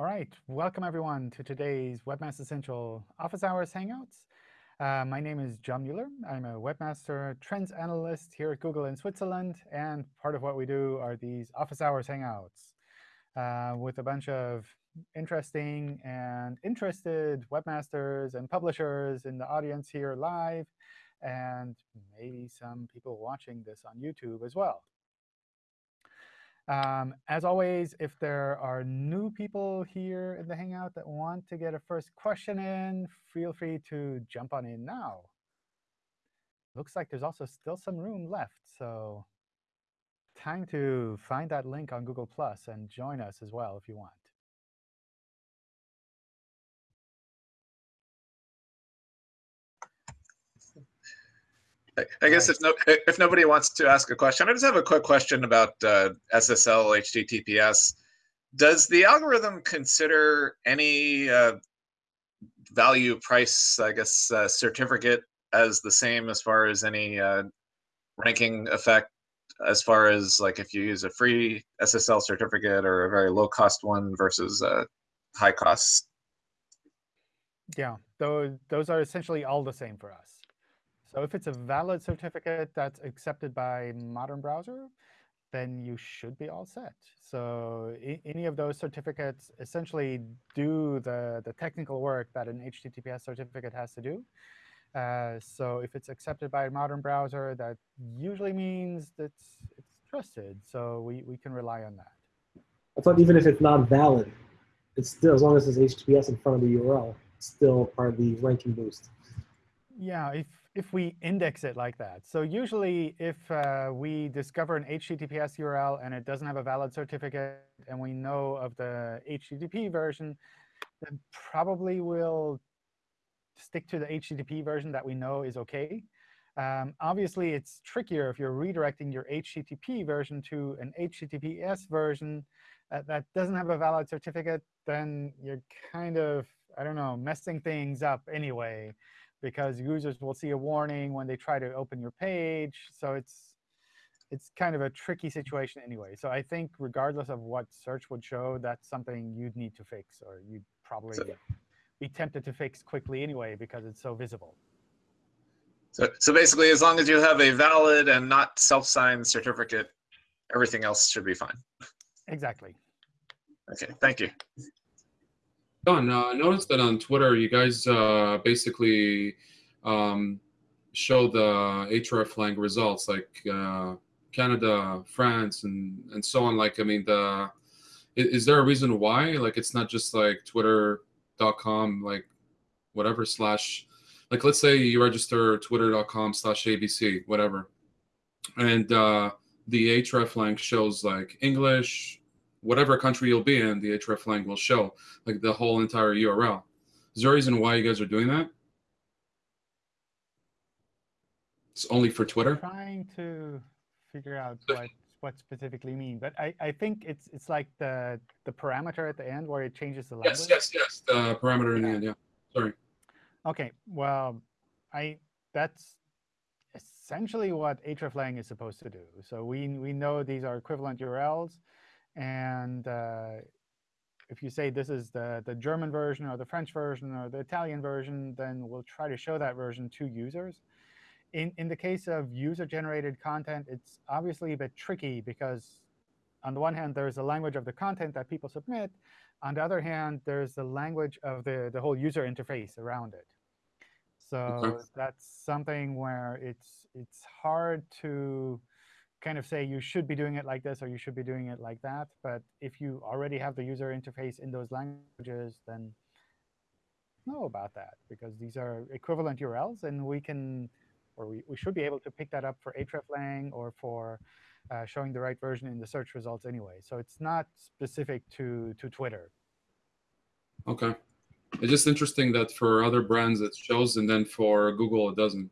All right, welcome everyone to today's Webmaster Central Office Hours Hangouts. Uh, my name is John Mueller. I'm a webmaster trends analyst here at Google in Switzerland. And part of what we do are these Office Hours Hangouts uh, with a bunch of interesting and interested webmasters and publishers in the audience here live, and maybe some people watching this on YouTube as well. Um, as always, if there are new people here in the Hangout that want to get a first question in, feel free to jump on in now. Looks like there's also still some room left. So time to find that link on Google Plus and join us as well if you want. I guess if no if nobody wants to ask a question, I just have a quick question about uh, SSL HTTPS. Does the algorithm consider any uh, value price, I guess, uh, certificate as the same as far as any uh, ranking effect, as far as like if you use a free SSL certificate or a very low cost one versus a high cost? Yeah, those those are essentially all the same for us. So if it's a valid certificate that's accepted by modern browser, then you should be all set. So any of those certificates essentially do the, the technical work that an HTTPS certificate has to do. Uh, so if it's accepted by a modern browser, that usually means that it's, it's trusted. So we, we can rely on that. I thought even if it's not valid, it's still, as long as it's HTTPS in front of the URL, it's still part of the ranking boost. Yeah, if if we index it like that. So usually, if uh, we discover an HTTPS URL and it doesn't have a valid certificate, and we know of the HTTP version, then probably we'll stick to the HTTP version that we know is OK. Um, obviously, it's trickier if you're redirecting your HTTP version to an HTTPS version that doesn't have a valid certificate. Then you're kind of, I don't know, messing things up anyway because users will see a warning when they try to open your page. So it's it's kind of a tricky situation anyway. So I think regardless of what search would show, that's something you'd need to fix, or you'd probably so, be tempted to fix quickly anyway because it's so visible. So, so basically, as long as you have a valid and not self-signed certificate, everything else should be fine. Exactly. OK, thank you. John, uh, I noticed that on Twitter, you guys uh, basically um, show the hreflang results, like uh, Canada, France, and and so on. Like, I mean, the is, is there a reason why? Like, it's not just like Twitter.com, like whatever slash, like let's say you register Twitter.com slash ABC, whatever, and uh, the hreflang shows like English, whatever country you'll be in, the hreflang will show like the whole entire URL. Is there a reason why you guys are doing that? It's only for Twitter. I'm trying to figure out what what specifically mean, but I I think it's it's like the the parameter at the end where it changes the language. Yes, yes, yes. The parameter in the end. Yeah. Sorry. Okay. Well, I that's essentially what hreflang is supposed to do. So we we know these are equivalent URLs. And uh, if you say this is the, the German version or the French version or the Italian version, then we'll try to show that version to users. In, in the case of user-generated content, it's obviously a bit tricky because on the one hand, there's the language of the content that people submit. On the other hand, there's the language of the, the whole user interface around it. So that's something where it's it's hard to kind of say you should be doing it like this or you should be doing it like that. But if you already have the user interface in those languages, then know about that because these are equivalent URLs, and we can or we, we should be able to pick that up for hreflang or for uh, showing the right version in the search results anyway. So it's not specific to, to Twitter. OK. It's just interesting that for other brands it shows, and then for Google it doesn't.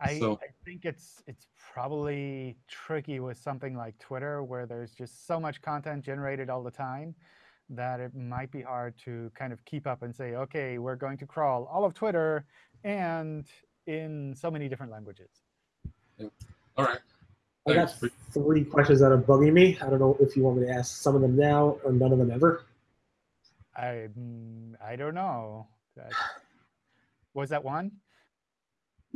I, so. I think it's it's probably tricky with something like Twitter, where there's just so much content generated all the time that it might be hard to kind of keep up and say, OK, we're going to crawl all of Twitter and in so many different languages. Yeah. All right. I got three questions that are bugging me. I don't know if you want me to ask some of them now or none of them ever. I I don't know. That, was that one?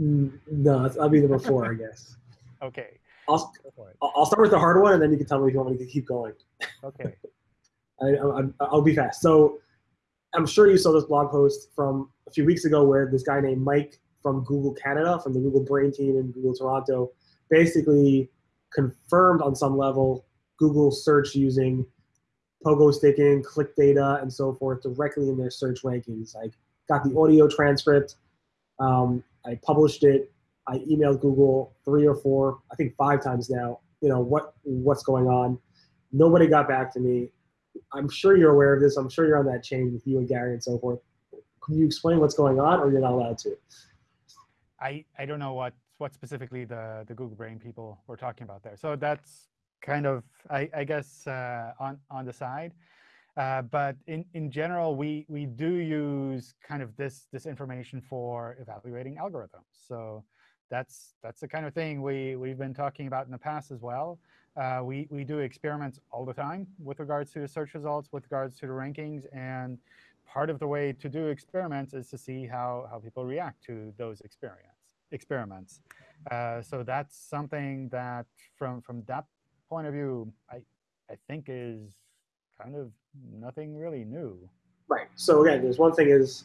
Mm, No, it's- I'll be number four, I guess. Okay, I'll, go for it. I'll start with the hard one, and then you can tell me if you want me to keep going. Okay. I, I, I'll be fast. So I'm sure you saw this blog post from a few weeks ago where this guy named Mike from Google Canada, from the Google Brain team in Google Toronto, basically confirmed on some level Google search using pogo sticking, click data, and so forth directly in their search rankings. I got the audio transcript. Um, I published it. I emailed Google three or four, I think five times now. You know what what's going on. Nobody got back to me. I'm sure you're aware of this. I'm sure you're on that chain with you and Gary and so forth. Can you explain what's going on, or you're not allowed to? I, I don't know what, what specifically the, the Google Brain people were talking about there. So that's kind of, I, I guess, uh, on, on the side. Uh, but in, in general, we, we do use kind of this, this information for evaluating algorithms. So that's, that's the kind of thing we, we've been talking about in the past as well. Uh, we, we do experiments all the time with regards to search results, with regards to the rankings. And part of the way to do experiments is to see how, how people react to those experience, experiments. Uh, so that's something that, from, from that point of view, I, I think is kind of nothing really new. Right. So again, there's one thing is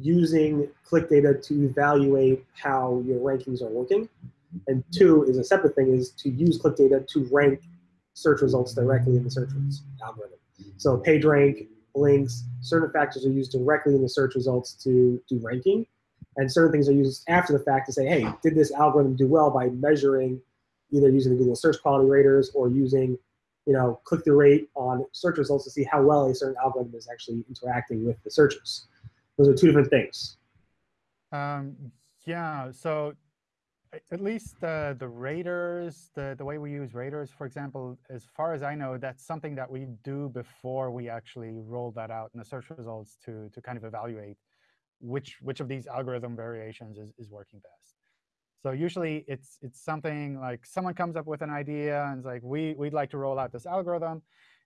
using click data to evaluate how your rankings are working, and two is a separate thing is to use click data to rank search results directly in the search algorithm. So page rank, links, certain factors are used directly in the search results to do ranking, and certain things are used after the fact to say, hey, did this algorithm do well by measuring either using the Google Search Quality Raters or using you know, click-through rate on search results to see how well a certain algorithm is actually interacting with the searchers. Those are two different things. Um, yeah, so at least the, the raters, the, the way we use raters, for example, as far as I know, that's something that we do before we actually roll that out in the search results to, to kind of evaluate which, which of these algorithm variations is, is working best. So usually it's, it's something like someone comes up with an idea and is like, we, we'd like to roll out this algorithm.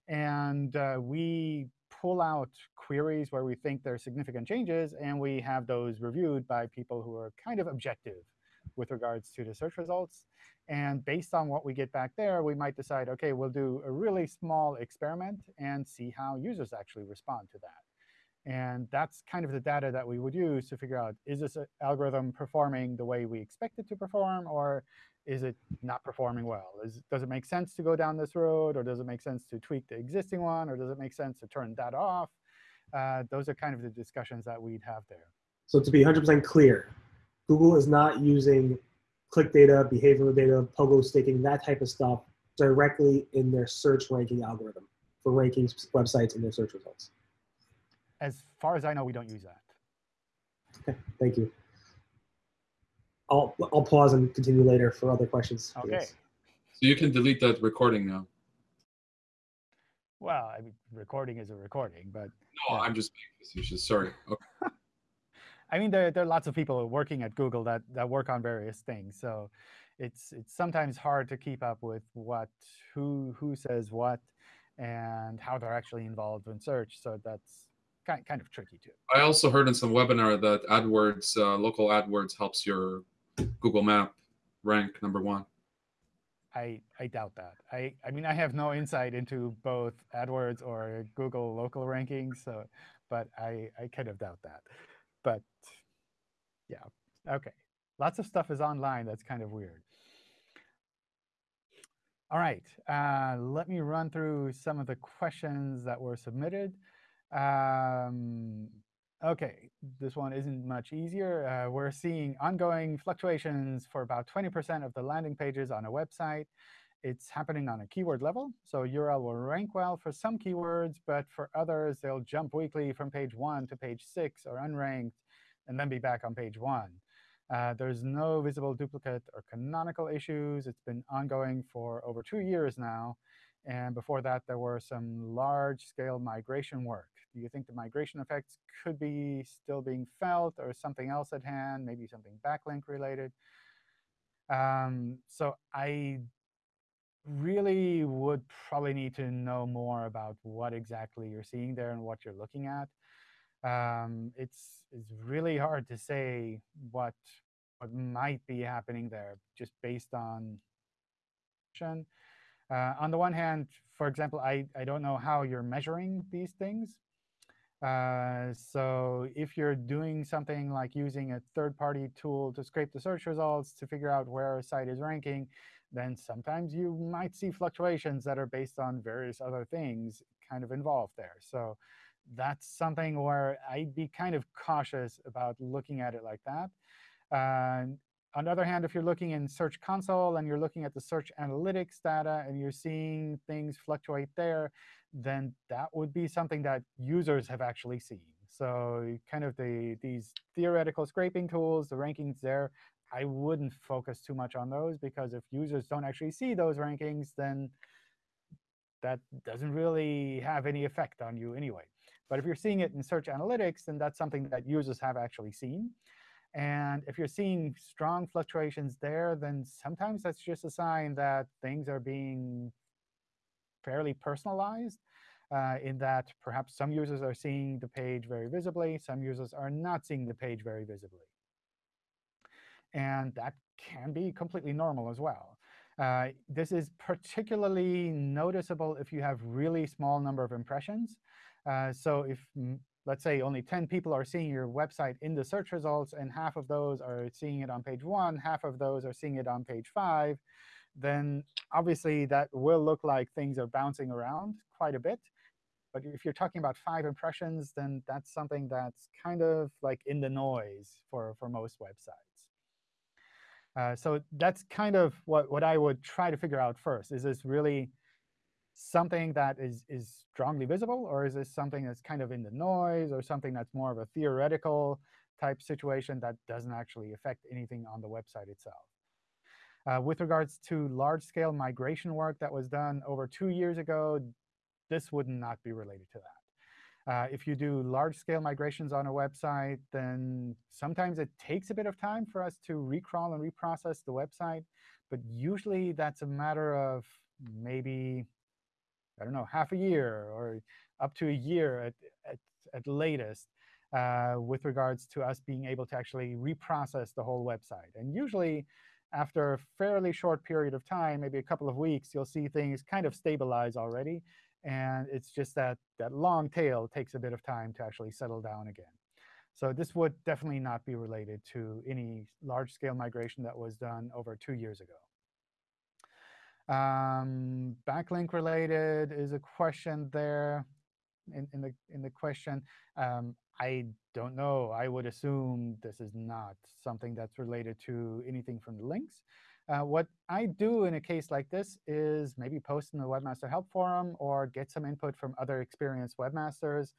And uh, we pull out queries where we think there are significant changes, and we have those reviewed by people who are kind of objective with regards to the search results. And based on what we get back there, we might decide, OK, we'll do a really small experiment and see how users actually respond to that. And that's kind of the data that we would use to figure out, is this algorithm performing the way we expect it to perform, or is it not performing well? Is, does it make sense to go down this road, or does it make sense to tweak the existing one, or does it make sense to turn that off? Uh, those are kind of the discussions that we'd have there. So to be 100% clear, Google is not using click data, behavioral data, pogo sticking, that type of stuff directly in their search ranking algorithm for ranking websites in their search results. As far as I know, we don't use that. Okay, thank you. I'll, I'll pause and continue later for other questions. OK. this. So you can delete that recording now. Well, I mean, recording is a recording, but No, Yeah. I'm just being facetious. Sorry. Okay. I mean, there, there are lots of people working at Google that, that work on various things. So it's, it's sometimes hard to keep up with what, who, who says what, and how they're actually involved in search. So that's kind, kind of tricky too. I also heard in some webinar that AdWords, uh, local AdWords helps your Google Map rank number one. I, I doubt that. I, I mean, I have no insight into both AdWords or Google local rankings, so, but I, I kind of doubt that. But yeah, OK. Lots of stuff is online. That's kind of weird. All right, uh, let me run through some of the questions that were submitted. Um, OK, this one isn't much easier. Uh, we're seeing ongoing fluctuations for about 20% of the landing pages on a website. It's happening on a keyword level. So URL will rank well for some keywords, but for others, they'll jump weekly from page 1 to page 6 or unranked, and then be back on page 1. Uh, there's no visible duplicate or canonical issues. It's been ongoing for over two years now. And before that, there were some large-scale migration work. Do you think the migration effects could be still being felt or something else at hand, maybe something backlink related? Um, so I really would probably need to know more about what exactly you're seeing there and what you're looking at. Um, it's, it's really hard to say what, what might be happening there just based on uh, on the one hand, for example, I, I don't know how you're measuring these things. Uh, so if you're doing something like using a third-party tool to scrape the search results to figure out where a site is ranking, then sometimes you might see fluctuations that are based on various other things kind of involved there. So that's something where I'd be kind of cautious about looking at it like that. Uh, on the other hand, if you're looking in Search Console and you're looking at the Search Analytics data and you're seeing things fluctuate there, then that would be something that users have actually seen. So kind of the, these theoretical scraping tools, the rankings there, I wouldn't focus too much on those, because if users don't actually see those rankings, then that doesn't really have any effect on you anyway. But if you're seeing it in Search Analytics, then that's something that users have actually seen. And if you're seeing strong fluctuations there, then sometimes that's just a sign that things are being fairly personalized uh, in that perhaps some users are seeing the page very visibly, some users are not seeing the page very visibly. And that can be completely normal as well. Uh, this is particularly noticeable if you have really small number of impressions. Uh, so if let's say only 10 people are seeing your website in the search results, and half of those are seeing it on page 1, half of those are seeing it on page 5, then obviously that will look like things are bouncing around quite a bit. But if you're talking about five impressions, then that's something that's kind of like in the noise for, for most websites. Uh, so that's kind of what, what I would try to figure out first. Is this really something that is, is strongly visible? Or is this something that's kind of in the noise or something that's more of a theoretical type situation that doesn't actually affect anything on the website itself? Uh, with regards to large-scale migration work that was done over two years ago, this would not be related to that. Uh, if you do large-scale migrations on a website, then sometimes it takes a bit of time for us to recrawl and reprocess the website. But usually, that's a matter of maybe I don't know, half a year or up to a year at, at, at latest uh, with regards to us being able to actually reprocess the whole website. And usually, after a fairly short period of time, maybe a couple of weeks, you'll see things kind of stabilize already. And it's just that that long tail takes a bit of time to actually settle down again. So this would definitely not be related to any large-scale migration that was done over two years ago. Um, backlink related is a question there in, in the in the question. Um, I don't know. I would assume this is not something that's related to anything from the links. Uh, what I do in a case like this is maybe post in the Webmaster Help Forum or get some input from other experienced webmasters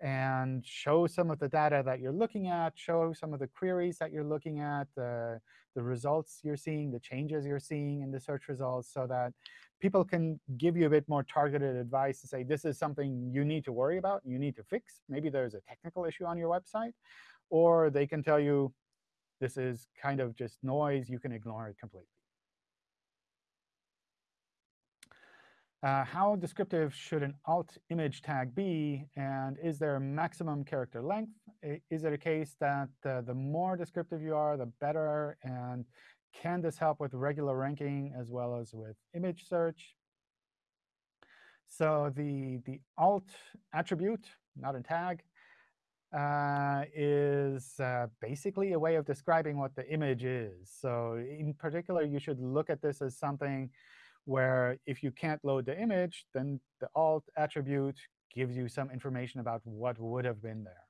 and show some of the data that you're looking at, show some of the queries that you're looking at, the, the results you're seeing, the changes you're seeing in the search results, so that people can give you a bit more targeted advice to say, this is something you need to worry about, you need to fix. Maybe there's a technical issue on your website. Or they can tell you, this is kind of just noise. You can ignore it completely. Uh, how descriptive should an alt image tag be? And is there a maximum character length? Is it a case that uh, the more descriptive you are, the better? And can this help with regular ranking as well as with image search? So the, the alt attribute, not a tag, uh, is uh, basically a way of describing what the image is. So in particular, you should look at this as something where if you can't load the image, then the alt attribute gives you some information about what would have been there.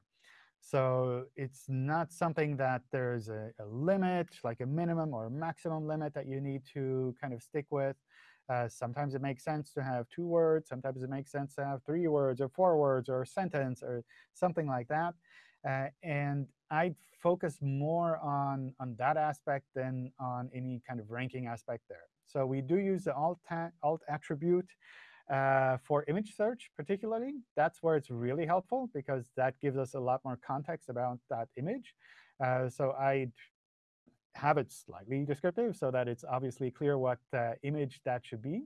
So it's not something that there's a, a limit, like a minimum or a maximum limit that you need to kind of stick with. Uh, sometimes it makes sense to have two words. Sometimes it makes sense to have three words or four words or a sentence or something like that. Uh, and I'd focus more on, on that aspect than on any kind of ranking aspect there. So we do use the alt, alt attribute uh, for image search particularly. That's where it's really helpful, because that gives us a lot more context about that image. Uh, so I'd have it slightly descriptive so that it's obviously clear what uh, image that should be.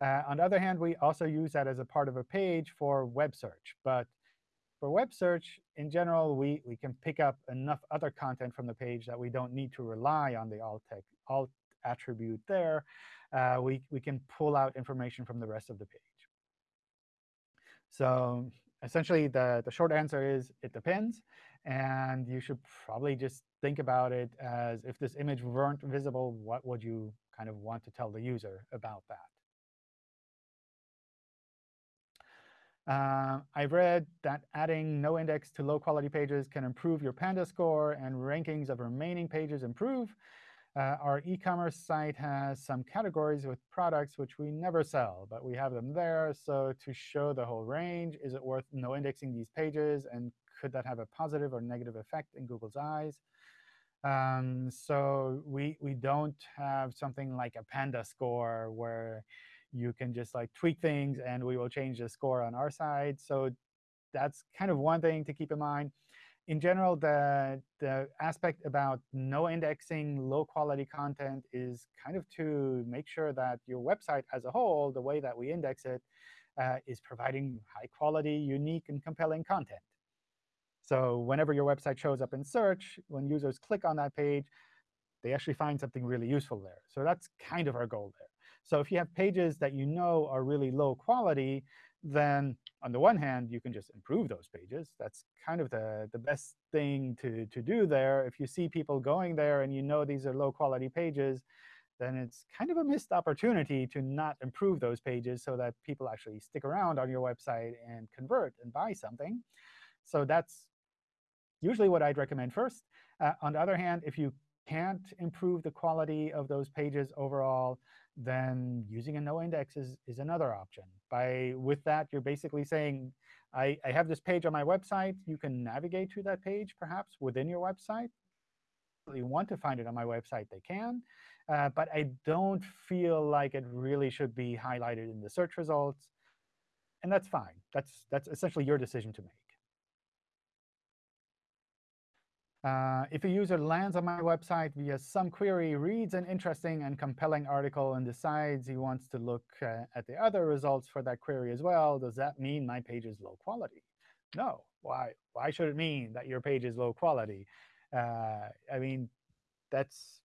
Uh, on the other hand, we also use that as a part of a page for web search. But for web search, in general, we, we can pick up enough other content from the page that we don't need to rely on the alt, alt attribute there. Uh, we, we can pull out information from the rest of the page. So essentially, the, the short answer is it depends. And you should probably just think about it as if this image weren't visible, what would you kind of want to tell the user about that? Uh, I've read that adding no index to low quality pages can improve your Panda score and rankings of remaining pages improve. Uh, our e-commerce site has some categories with products which we never sell, but we have them there. So to show the whole range, is it worth no indexing these pages? And could that have a positive or negative effect in Google's eyes? Um, so we, we don't have something like a Panda score where you can just like tweak things and we will change the score on our side. So that's kind of one thing to keep in mind in general, the, the aspect about no indexing low quality content is kind of to make sure that your website as a whole, the way that we index it, uh, is providing high quality, unique, and compelling content. So whenever your website shows up in search, when users click on that page, they actually find something really useful there. So that's kind of our goal there. So if you have pages that you know are really low quality, then on the one hand, you can just improve those pages. That's kind of the, the best thing to, to do there. If you see people going there and you know these are low-quality pages, then it's kind of a missed opportunity to not improve those pages so that people actually stick around on your website and convert and buy something. So that's usually what I'd recommend first. Uh, on the other hand, if you can't improve the quality of those pages overall, then using a no index is, is another option. By With that, you're basically saying, I, I have this page on my website. You can navigate to that page, perhaps, within your website. If you want to find it on my website, they can. Uh, but I don't feel like it really should be highlighted in the search results. And that's fine. That's, that's essentially your decision to make. Uh, if a user lands on my website via some query, reads an interesting and compelling article, and decides he wants to look uh, at the other results for that query as well, does that mean my page is low quality? No. Why, why should it mean that your page is low quality? Uh, I mean, that's,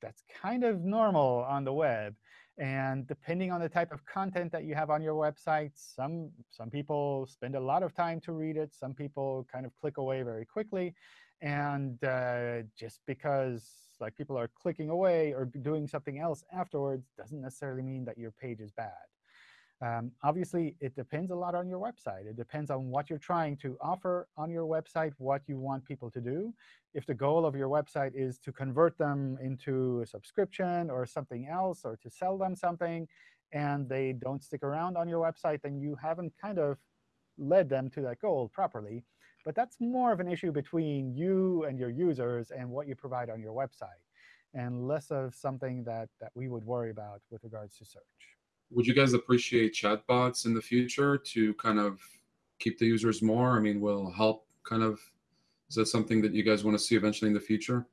that's kind of normal on the web. And depending on the type of content that you have on your website, some, some people spend a lot of time to read it. Some people kind of click away very quickly. And uh, just because like people are clicking away or doing something else afterwards doesn't necessarily mean that your page is bad. Um, obviously, it depends a lot on your website. It depends on what you're trying to offer on your website, what you want people to do. If the goal of your website is to convert them into a subscription or something else, or to sell them something, and they don't stick around on your website, then you haven't kind of led them to that goal properly. But that's more of an issue between you and your users and what you provide on your website, and less of something that, that we would worry about with regards to search. Would you guys appreciate chatbots in the future to kind of keep the users more? I mean, will help kind of, is that something that you guys want to see eventually in the future?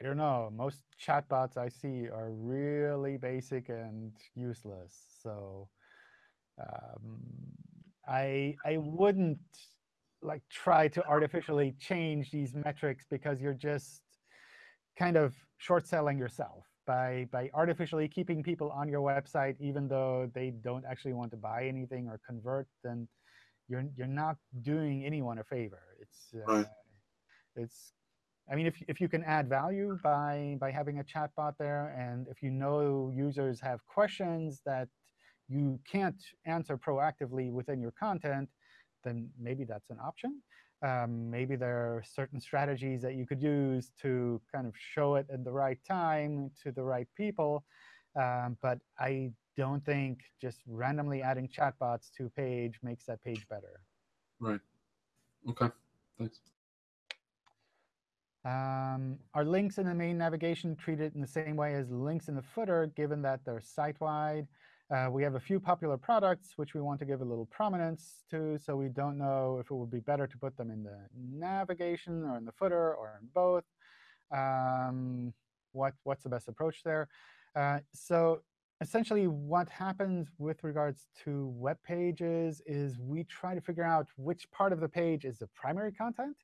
I don't know. Most chatbots I see are really basic and useless. So um, I I wouldn't like try to artificially change these metrics because you're just kind of short selling yourself by by artificially keeping people on your website even though they don't actually want to buy anything or convert then you're you're not doing anyone a favor it's uh, right. it's I mean, if, if you can add value by, by having a chatbot there, and if you know users have questions that you can't answer proactively within your content, then maybe that's an option. Um, maybe there are certain strategies that you could use to kind of show it at the right time to the right people. Um, but I don't think just randomly adding chatbots to a page makes that page better. Right. OK. Thanks. Um, are links in the main navigation treated in the same way as links in the footer, given that they're site-wide? Uh, we have a few popular products which we want to give a little prominence to, so we don't know if it would be better to put them in the navigation or in the footer or in both. Um, what what's the best approach there? Uh, so essentially, what happens with regards to web pages is we try to figure out which part of the page is the primary content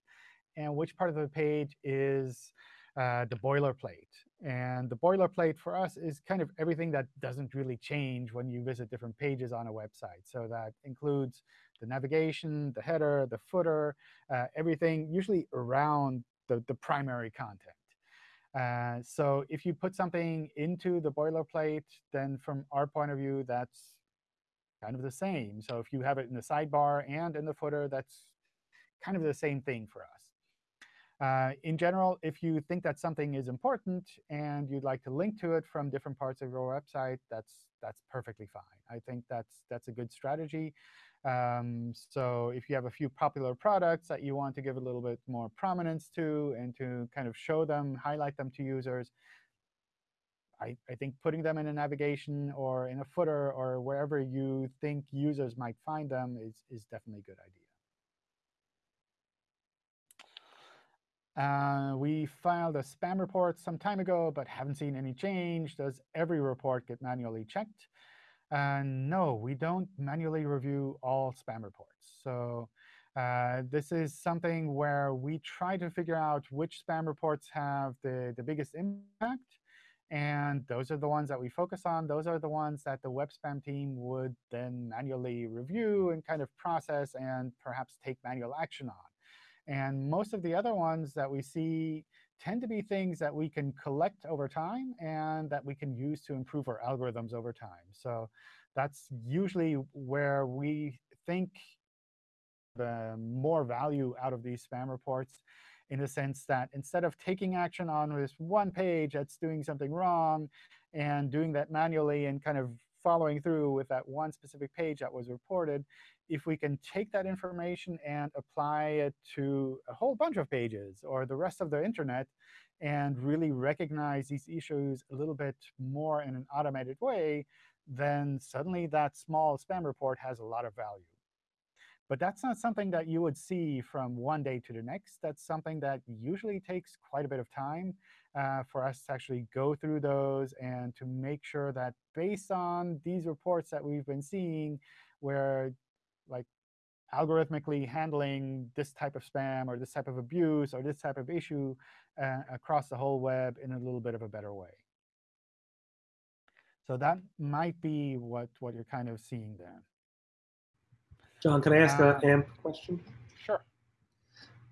and which part of the page is uh, the boilerplate. And the boilerplate for us is kind of everything that doesn't really change when you visit different pages on a website. So that includes the navigation, the header, the footer, uh, everything usually around the, the primary content. Uh, so if you put something into the boilerplate, then from our point of view, that's kind of the same. So if you have it in the sidebar and in the footer, that's kind of the same thing for us. Uh, in general, if you think that something is important and you'd like to link to it from different parts of your website, that's that's perfectly fine. I think that's that's a good strategy. Um, so if you have a few popular products that you want to give a little bit more prominence to and to kind of show them, highlight them to users, I, I think putting them in a navigation or in a footer or wherever you think users might find them is, is definitely a good idea. Uh, we filed a spam report some time ago, but haven't seen any change. Does every report get manually checked? Uh, no, we don't manually review all spam reports. So uh, this is something where we try to figure out which spam reports have the, the biggest impact. And those are the ones that we focus on. Those are the ones that the web spam team would then manually review and kind of process and perhaps take manual action on. And most of the other ones that we see tend to be things that we can collect over time and that we can use to improve our algorithms over time. So that's usually where we think the more value out of these spam reports in the sense that instead of taking action on this one page that's doing something wrong and doing that manually and kind of following through with that one specific page that was reported, if we can take that information and apply it to a whole bunch of pages or the rest of the internet and really recognize these issues a little bit more in an automated way, then suddenly that small spam report has a lot of value. But that's not something that you would see from one day to the next. That's something that usually takes quite a bit of time uh, for us to actually go through those and to make sure that based on these reports that we've been seeing, where like algorithmically handling this type of spam or this type of abuse or this type of issue uh, across the whole web in a little bit of a better way. So that might be what, what you're kind of seeing there. John, can I ask Uh, an AMP question? Sure.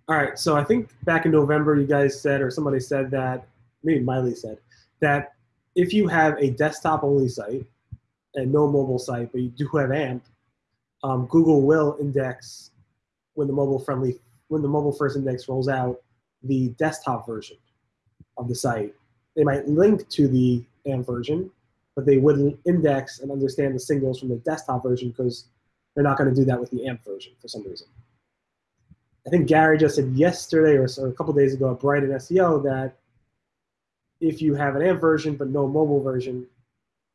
All right. So I think back in November, you guys said, or somebody said that, maybe Miley said, that if you have a desktop-only site and no mobile site, but you do have AMP, um, Google will index when the mobile-friendly, when the mobile first index rolls out, the desktop version of the site. They might link to the AMP version, but they wouldn't index and understand the signals from the desktop version because they're not going to do that with the AMP version for some reason. I think Gary just said yesterday or, so, a couple days ago at Brighton SEO that if you have an AMP version but no mobile version,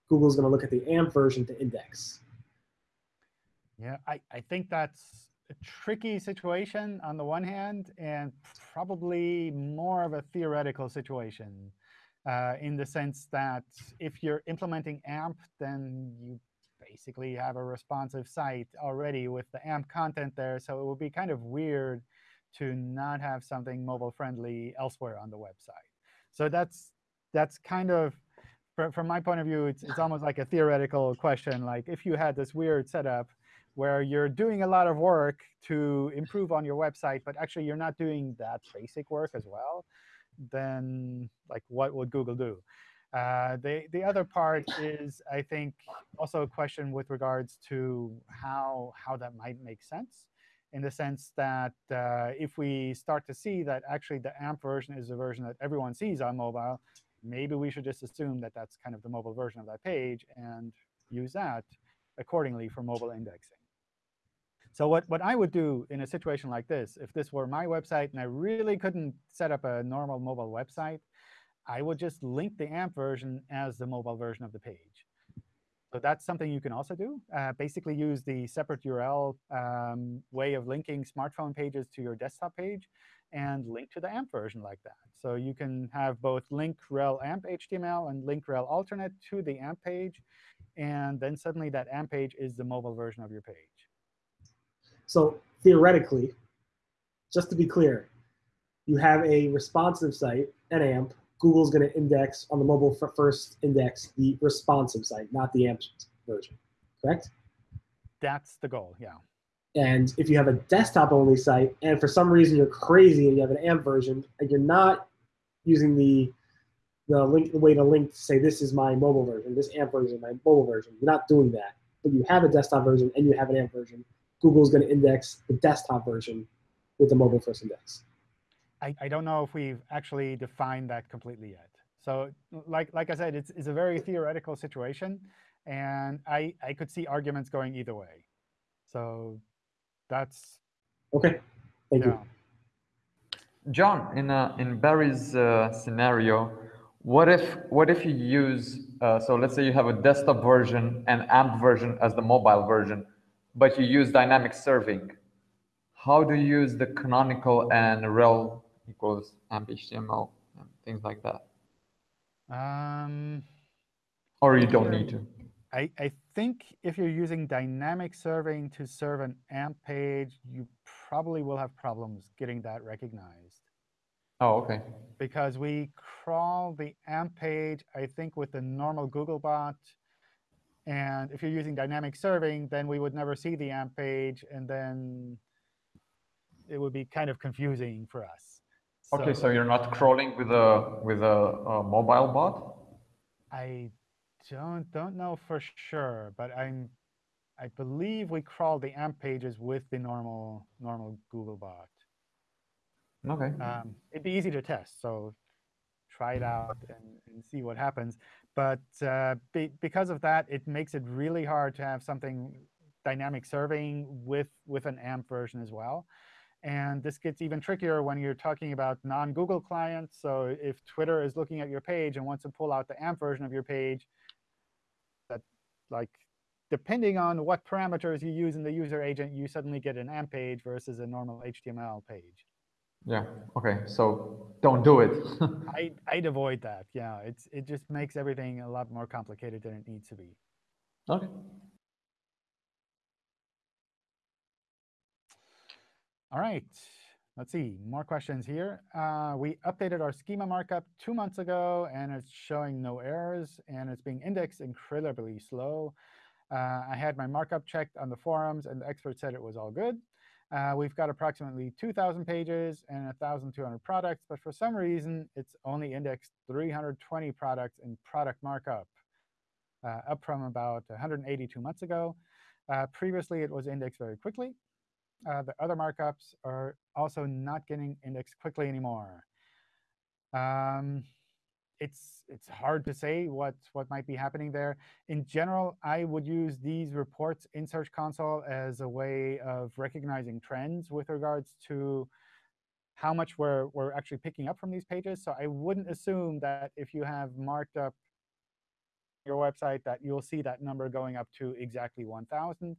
Google's going to look at the AMP version to index. Yeah, I, I think that's a tricky situation on the one hand, and probably more of a theoretical situation uh, in the sense that if you're implementing AMP, then you basically have a responsive site already with the AMP content there. So it would be kind of weird to not have something mobile friendly elsewhere on the website. So that's that's kind of from my point of view, it's, it's almost like a theoretical question. Like if you had this weird setup where you're doing a lot of work to improve on your website, but actually you're not doing that basic work as well, then like what would Google do? Uh, the, the other part is, I think, also a question with regards to how, how that might make sense, in the sense that uh, if we start to see that actually the AMP version is the version that everyone sees on mobile, maybe we should just assume that that's kind of the mobile version of that page and use that accordingly for mobile indexing. So what, what I would do in a situation like this, if this were my website and I really couldn't set up a normal mobile website, I would just link the AMP version as the mobile version of the page. So that's something you can also do. Uh, basically use the separate URL um, way of linking smartphone pages to your desktop page and link to the AMP version like that. So you can have both link rel amp HTML and link rel alternate to the AMP page. And then suddenly that AMP page is the mobile version of your page. So theoretically, just to be clear, you have a responsive site, an AMP. Google's going to index on the mobile first index the responsive site, not the AMP version, correct? That's the goal, yeah. And if you have a desktop-only site, and for some reason you're crazy and you have an AMP version, and you're not using the the link the way to link to say this is my mobile version, this AMP version, my mobile version, you're not doing that. But you have a desktop version and you have an AMP version. Google's going to index the desktop version with the mobile first index. I, I don't know if we've actually defined that completely yet. So like, like I said, it's, it's a very theoretical situation. And I, I could see arguments going either way. So that's OK. Thank yeah. you. John, in, uh, in Barry's uh, scenario, what if what if you use uh, so let's say you have a desktop version and AMP version as the mobile version, but you use dynamic serving? How do you use the canonical and rel equals AMP HTML and things like that? Um, or you don't need to. I, I think if you're using dynamic serving to serve an AMP page, you probably will have problems getting that recognized. Oh, OK. Because we crawl the AMP page, I think, with the normal Googlebot. And if you're using dynamic serving, then we would never see the AMP page. And then it would be kind of confusing for us. OK, so, so you're not crawling with a with a, a mobile bot? I don't don't know for sure, but I'm I believe we crawl the AMP pages with the normal normal Google bot. Okay. Um, it'd be easy to test, so try it out and, and see what happens. But uh, be, because of that, it makes it really hard to have something dynamic serving with with an AMP version as well. And this gets even trickier when you're talking about non-Google clients. So if Twitter is looking at your page and wants to pull out the AMP version of your page, that like depending on what parameters you use in the user agent, you suddenly get an AMP page versus a normal HTML page. Yeah. OK. So don't do it. I, I'd avoid that. Yeah. It's, it just makes everything a lot more complicated than it needs to be. OK. All right. Let's see. More questions here. Uh, we updated our schema markup two months ago, and it's showing no errors, and it's being indexed incredibly slow. Uh, I had my markup checked on the forums, and the expert said it was all good. Uh, we've got approximately 2,000 pages and 1,200 products, but for some reason, it's only indexed 320 products in product markup, uh, up from about 182 months ago. Uh, previously, it was indexed very quickly. Uh, the other markups are also not getting indexed quickly anymore. Um, it's it's hard to say what what might be happening there. In general, I would use these reports in Search Console as a way of recognizing trends with regards to how much we're we're actually picking up from these pages. So I wouldn't assume that if you have marked up your website that you'll see that number going up to exactly 1,000.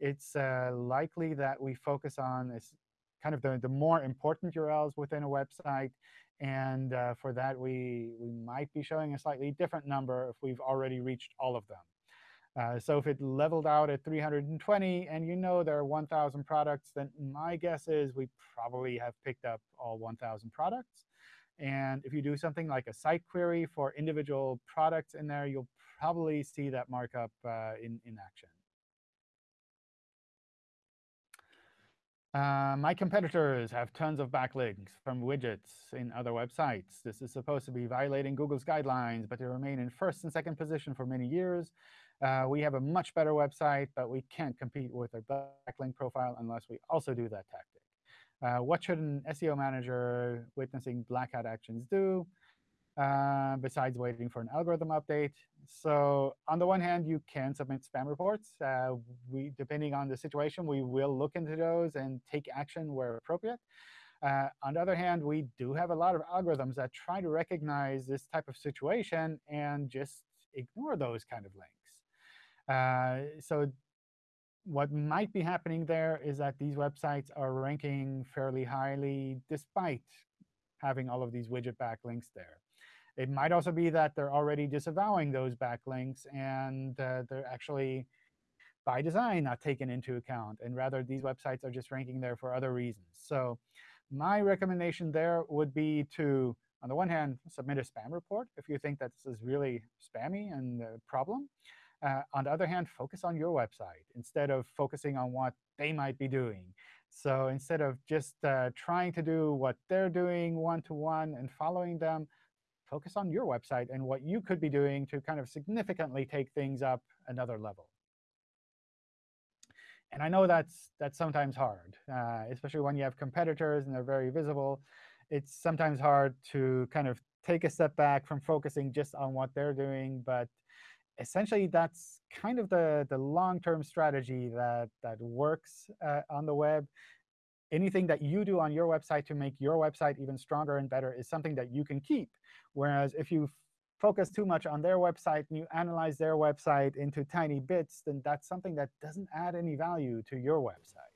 It's uh, likely that we focus on is kind of the, the more important URLs within a website and uh, for that, we, we might be showing a slightly different number if we've already reached all of them. Uh, so if it leveled out at 320 and you know there are 1,000 products, then my guess is we probably have picked up all 1,000 products. And if you do something like a site query for individual products in there, you'll probably see that markup uh, in, in action. Uh, my competitors have tons of backlinks from widgets in other websites. This is supposed to be violating Google's guidelines, but they remain in first and second position for many years. Uh, we have a much better website, but we can't compete with their backlink profile unless we also do that tactic. Uh, what should an SEO manager witnessing black hat actions do? Uh, besides waiting for an algorithm update. So on the one hand, you can submit spam reports. Uh, we, depending on the situation, we will look into those and take action where appropriate. Uh, on the other hand, we do have a lot of algorithms that try to recognize this type of situation and just ignore those kind of links. Uh, so what might be happening there is that these websites are ranking fairly highly despite having all of these widget backlinks there. It might also be that they're already disavowing those backlinks, and uh, they're actually, by design, not taken into account. And rather, these websites are just ranking there for other reasons. So my recommendation there would be to, on the one hand, submit a spam report if you think that this is really spammy and a problem. Uh, on the other hand, focus on your website instead of focusing on what they might be doing. So instead of just uh, trying to do what they're doing one-to-one -one and following them, focus on your website and what you could be doing to kind of significantly take things up another level. And I know that's, that's sometimes hard, uh, especially when you have competitors and they're very visible. It's sometimes hard to kind of take a step back from focusing just on what they're doing. But essentially, that's kind of the, the long-term strategy that, that works uh, on the web. Anything that you do on your website to make your website even stronger and better is something that you can keep. Whereas if you focus too much on their website and you analyze their website into tiny bits, then that's something that doesn't add any value to your website.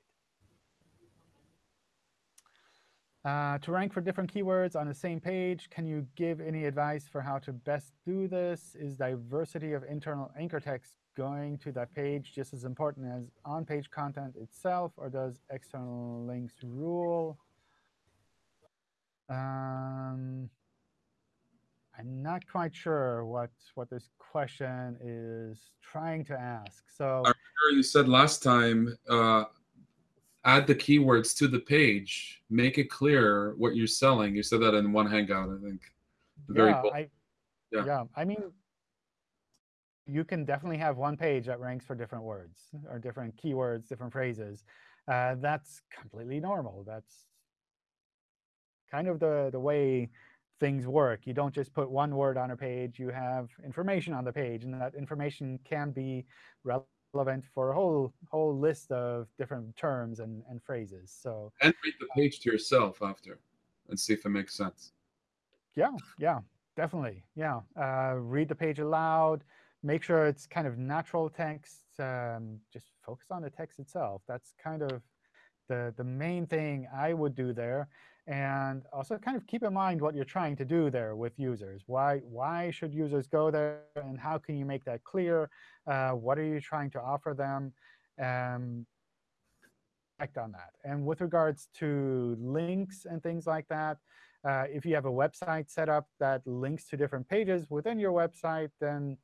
Uh, to rank for different keywords on the same page, can you give any advice for how to best do this? Is diversity of internal anchor text going to that page just as important as on-page content itself, or does external links rule? Um, I'm not quite sure what, what this question is trying to ask. So I'm sure you said last time, uh, add the keywords to the page, make it clear what you're selling. You said that in one Hangout, I think. Very yeah, cool. I, Yeah. yeah, I mean, you can definitely have one page that ranks for different words or different keywords, different phrases. Uh, that's completely normal. That's kind of the, the way things work. You don't just put one word on a page. You have information on the page, and that information can be relevant for a whole whole list of different terms and, and phrases. So And read the page to yourself after and see if it makes sense. yeah, yeah, definitely. Yeah, uh, read the page aloud. Make sure it's kind of natural text. Um, just focus on the text itself. That's kind of the, the main thing I would do there. And also kind of keep in mind what you're trying to do there with users. Why, why should users go there, and how can you make that clear? Uh, what are you trying to offer them? Um, act on that. And with regards to links and things like that, uh, if you have a website set up that links to different pages within your website, then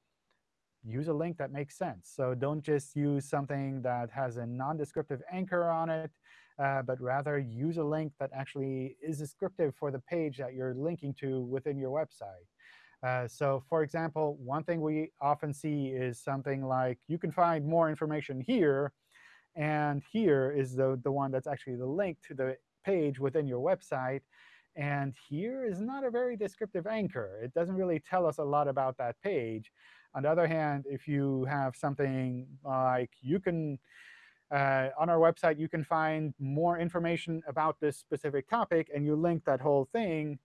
use a link that makes sense. So don't just use something that has a non-descriptive anchor on it, but rather use a link that actually is descriptive for the page that you're linking to within your website. Uh, so for example, one thing we often see is something like, you can find more information here, and here is the, the one that's actually the link to the page within your website. And here is not a very descriptive anchor. It doesn't really tell us a lot about that page. On the other hand, if you have something like you can, uh, on our website, you can find more information about this specific topic, and you link that whole thing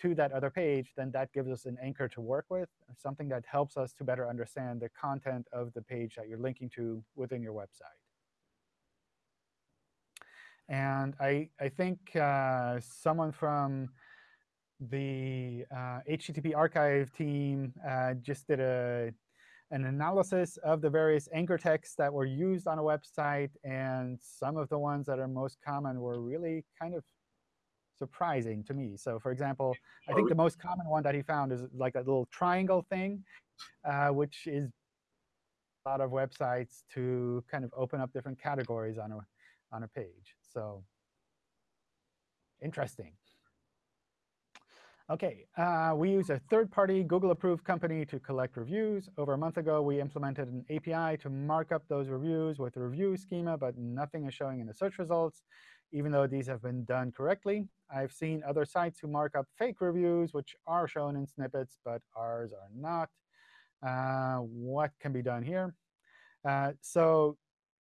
to that other page, then that gives us an anchor to work with, something that helps us to better understand the content of the page that you're linking to within your website. And I, I think uh, someone from the uh, HTTP archive team uh, just did a, an analysis of the various anchor texts that were used on a website. And some of the ones that are most common were really kind of surprising to me. So for example, I think the most common one that he found is like that little triangle thing, uh, which is a lot of websites to kind of open up different categories on a, on a page. So interesting. OK, uh, we use a third-party Google-approved company to collect reviews. Over a month ago, we implemented an API to mark up those reviews with a review schema, but nothing is showing in the search results, even though these have been done correctly. I've seen other sites who mark up fake reviews, which are shown in snippets, but ours are not. Uh, what can be done here? Uh, so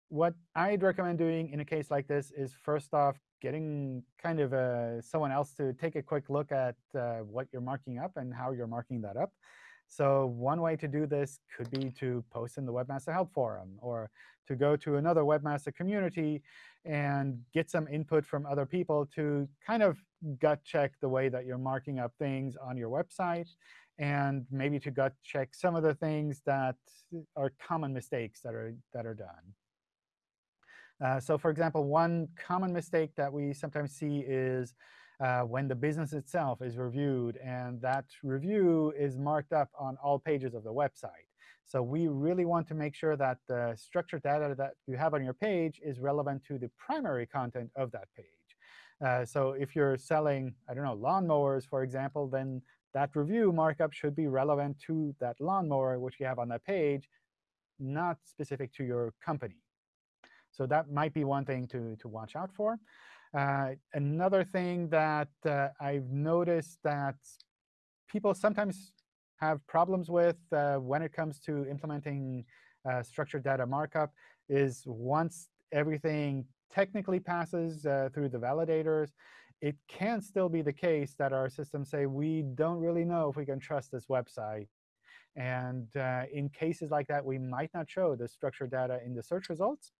what I'd recommend doing in a case like this is, first off, getting kind of uh, someone else to take a quick look at uh, what you're marking up and how you're marking that up. So one way to do this could be to post in the Webmaster Help Forum or to go to another Webmaster community and get some input from other people to kind of gut check the way that you're marking up things on your website and maybe to gut check some of the things that are common mistakes that are, that are done. Uh, so for example, one common mistake that we sometimes see is uh, when the business itself is reviewed, and that review is marked up on all pages of the website. So we really want to make sure that the structured data that you have on your page is relevant to the primary content of that page. Uh, so if you're selling, I don't know, lawnmowers, for example, then that review markup should be relevant to that lawnmower which you have on that page, not specific to your company. So that might be one thing to, to watch out for. Uh, another thing that uh, I've noticed that people sometimes have problems with uh, when it comes to implementing uh, structured data markup is once everything technically passes uh, through the validators, it can still be the case that our systems say, we don't really know if we can trust this website. And uh, in cases like that, we might not show the structured data in the search results.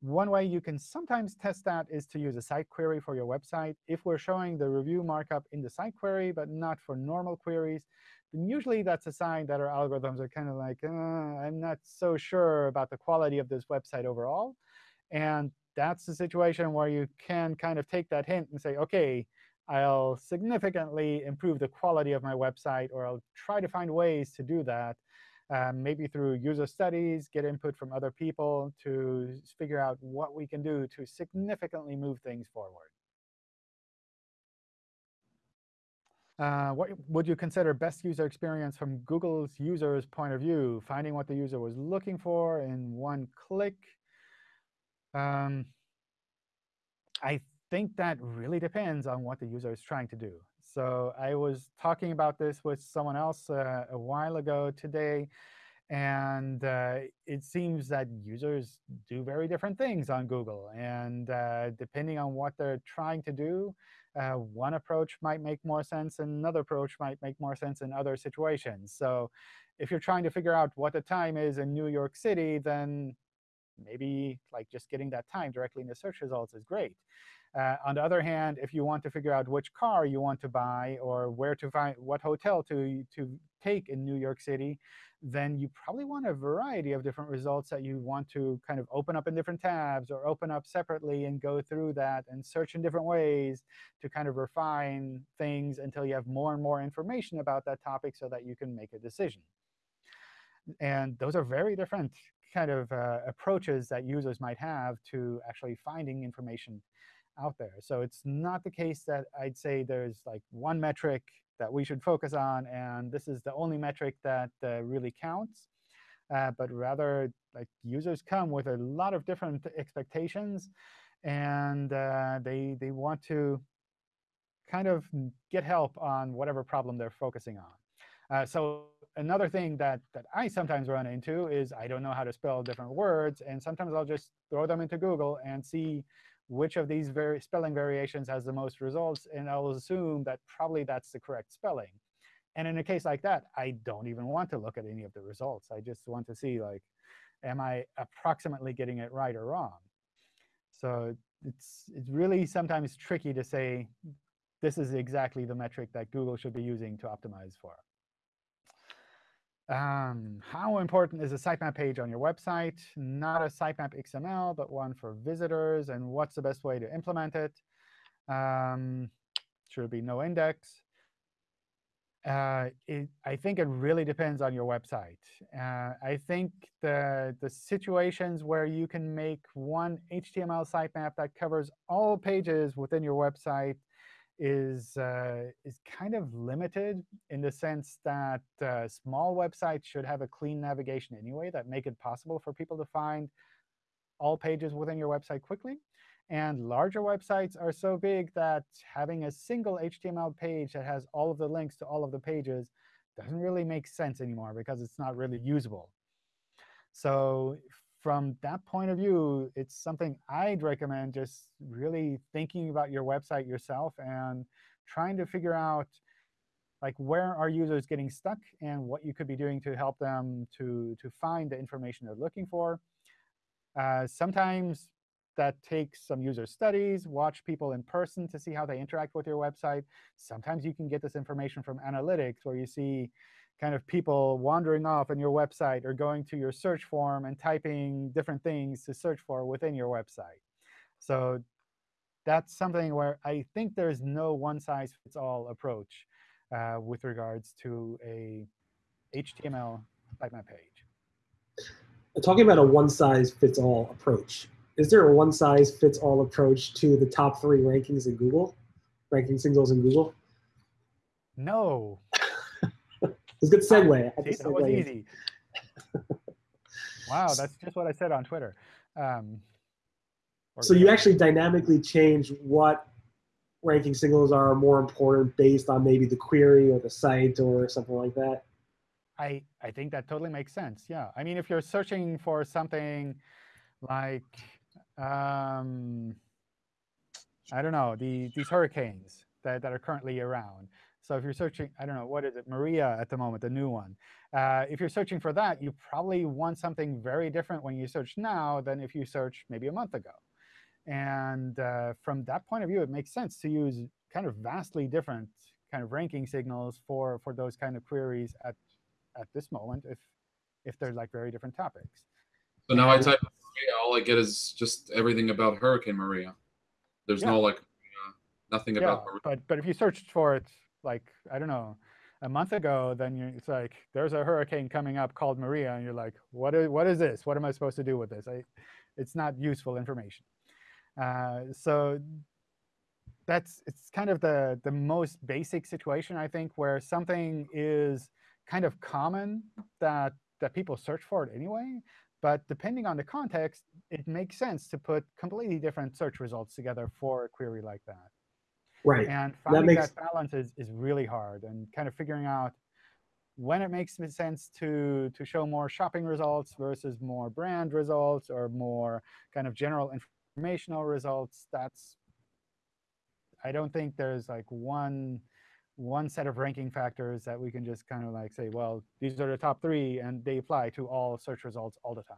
One way you can sometimes test that is to use a site query for your website. If we're showing the review markup in the site query, but not for normal queries, then usually that's a sign that our algorithms are kind of like, uh, I'm not so sure about the quality of this website overall. And that's the situation where you can kind of take that hint and say, OK, I'll significantly improve the quality of my website, or I'll try to find ways to do that um, maybe through user studies, get input from other people to figure out what we can do to significantly move things forward. Uh, what would you consider best user experience from Google's user's point of view? Finding what the user was looking for in one click. Um, I think that really depends on what the user is trying to do. So I was talking about this with someone else uh, a while ago today. And uh, it seems that users do very different things on Google. And uh, depending on what they're trying to do, uh, one approach might make more sense, and another approach might make more sense in other situations. So if you're trying to figure out what the time is in New York City, then maybe like just getting that time directly in the search results is great. Uh, on the other hand, if you want to figure out which car you want to buy or where to find what hotel to, to take in New York City, then you probably want a variety of different results that you want to kind of open up in different tabs or open up separately and go through that and search in different ways to kind of refine things until you have more and more information about that topic so that you can make a decision. And those are very different kind of uh, approaches that users might have to actually finding information out there. So it's not the case that I'd say there's like one metric that we should focus on, and this is the only metric that uh, really counts. Uh, but rather, like users come with a lot of different expectations, and uh, they they want to kind of get help on whatever problem they're focusing on. Uh, so another thing that, that I sometimes run into is I don't know how to spell different words. And sometimes I'll just throw them into Google and see which of these spelling variations has the most results. And I'll assume that probably that's the correct spelling. And in a case like that, I don't even want to look at any of the results. I just want to see, like, am I approximately getting it right or wrong? So it's, it's really sometimes tricky to say this is exactly the metric that Google should be using to optimize for. Um, how important is a sitemap page on your website? Not a sitemap XML, but one for visitors. And what's the best way to implement it? Um, should be no index. Uh, it, I think it really depends on your website. Uh, I think the, the situations where you can make one HTML sitemap that covers all pages within your website is uh, is kind of limited in the sense that uh, small websites should have a clean navigation anyway that make it possible for people to find all pages within your website quickly. And larger websites are so big that having a single HTML page that has all of the links to all of the pages doesn't really make sense anymore because it's not really usable. So from that point of view, it's something I'd recommend just really thinking about your website yourself and trying to figure out like where are users getting stuck and what you could be doing to help them to, to find the information they're looking for. Uh, sometimes that takes some user studies, watch people in person to see how they interact with your website. Sometimes you can get this information from analytics, where you see kind of people wandering off on your website or going to your search form and typing different things to search for within your website. So that's something where I think there's no one-size-fits-all approach uh, with regards to a HTML sitemap page. Talking about a one-size-fits-all approach, is there a one-size-fits-all approach to the top three rankings in Google, ranking singles in Google? No. It's a good segue. See, that was easy. wow, that's just what I said on Twitter. Um, so you actually dynamically change what ranking signals are more important based on maybe the query or the site or something like that? I, I think that totally makes sense. Yeah. I mean, if you're searching for something like, um, I don't know, the, these hurricanes that, that are currently around. So if you're searching, I don't know, what is it, Maria at the moment, the new one. Uh, if you're searching for that, you probably want something very different when you search now than if you search maybe a month ago. And uh, from that point of view, it makes sense to use kind of vastly different kind of ranking signals for, for those kind of queries at, at this moment if, if they're like very different topics. So now I type Maria, all I get is just everything about Hurricane Maria. There's yeah. no like uh, nothing yeah, about Maria. But, but if you searched for it like, I don't know, a month ago, then you, it's like, there's a hurricane coming up called Maria, and you're like, what is, what is this? What am I supposed to do with this? I, it's not useful information. Uh, so that's it's kind of the, the most basic situation, I think, where something is kind of common that, that people search for it anyway. But depending on the context, it makes sense to put completely different search results together for a query like that. Right. And finding that, makes... that balance is, is really hard and kind of figuring out when it makes sense to, to show more shopping results versus more brand results or more kind of general informational results, that's, I don't think there's like one, one set of ranking factors that we can just kind of like say, well, these are the top three, and they apply to all search results all the time.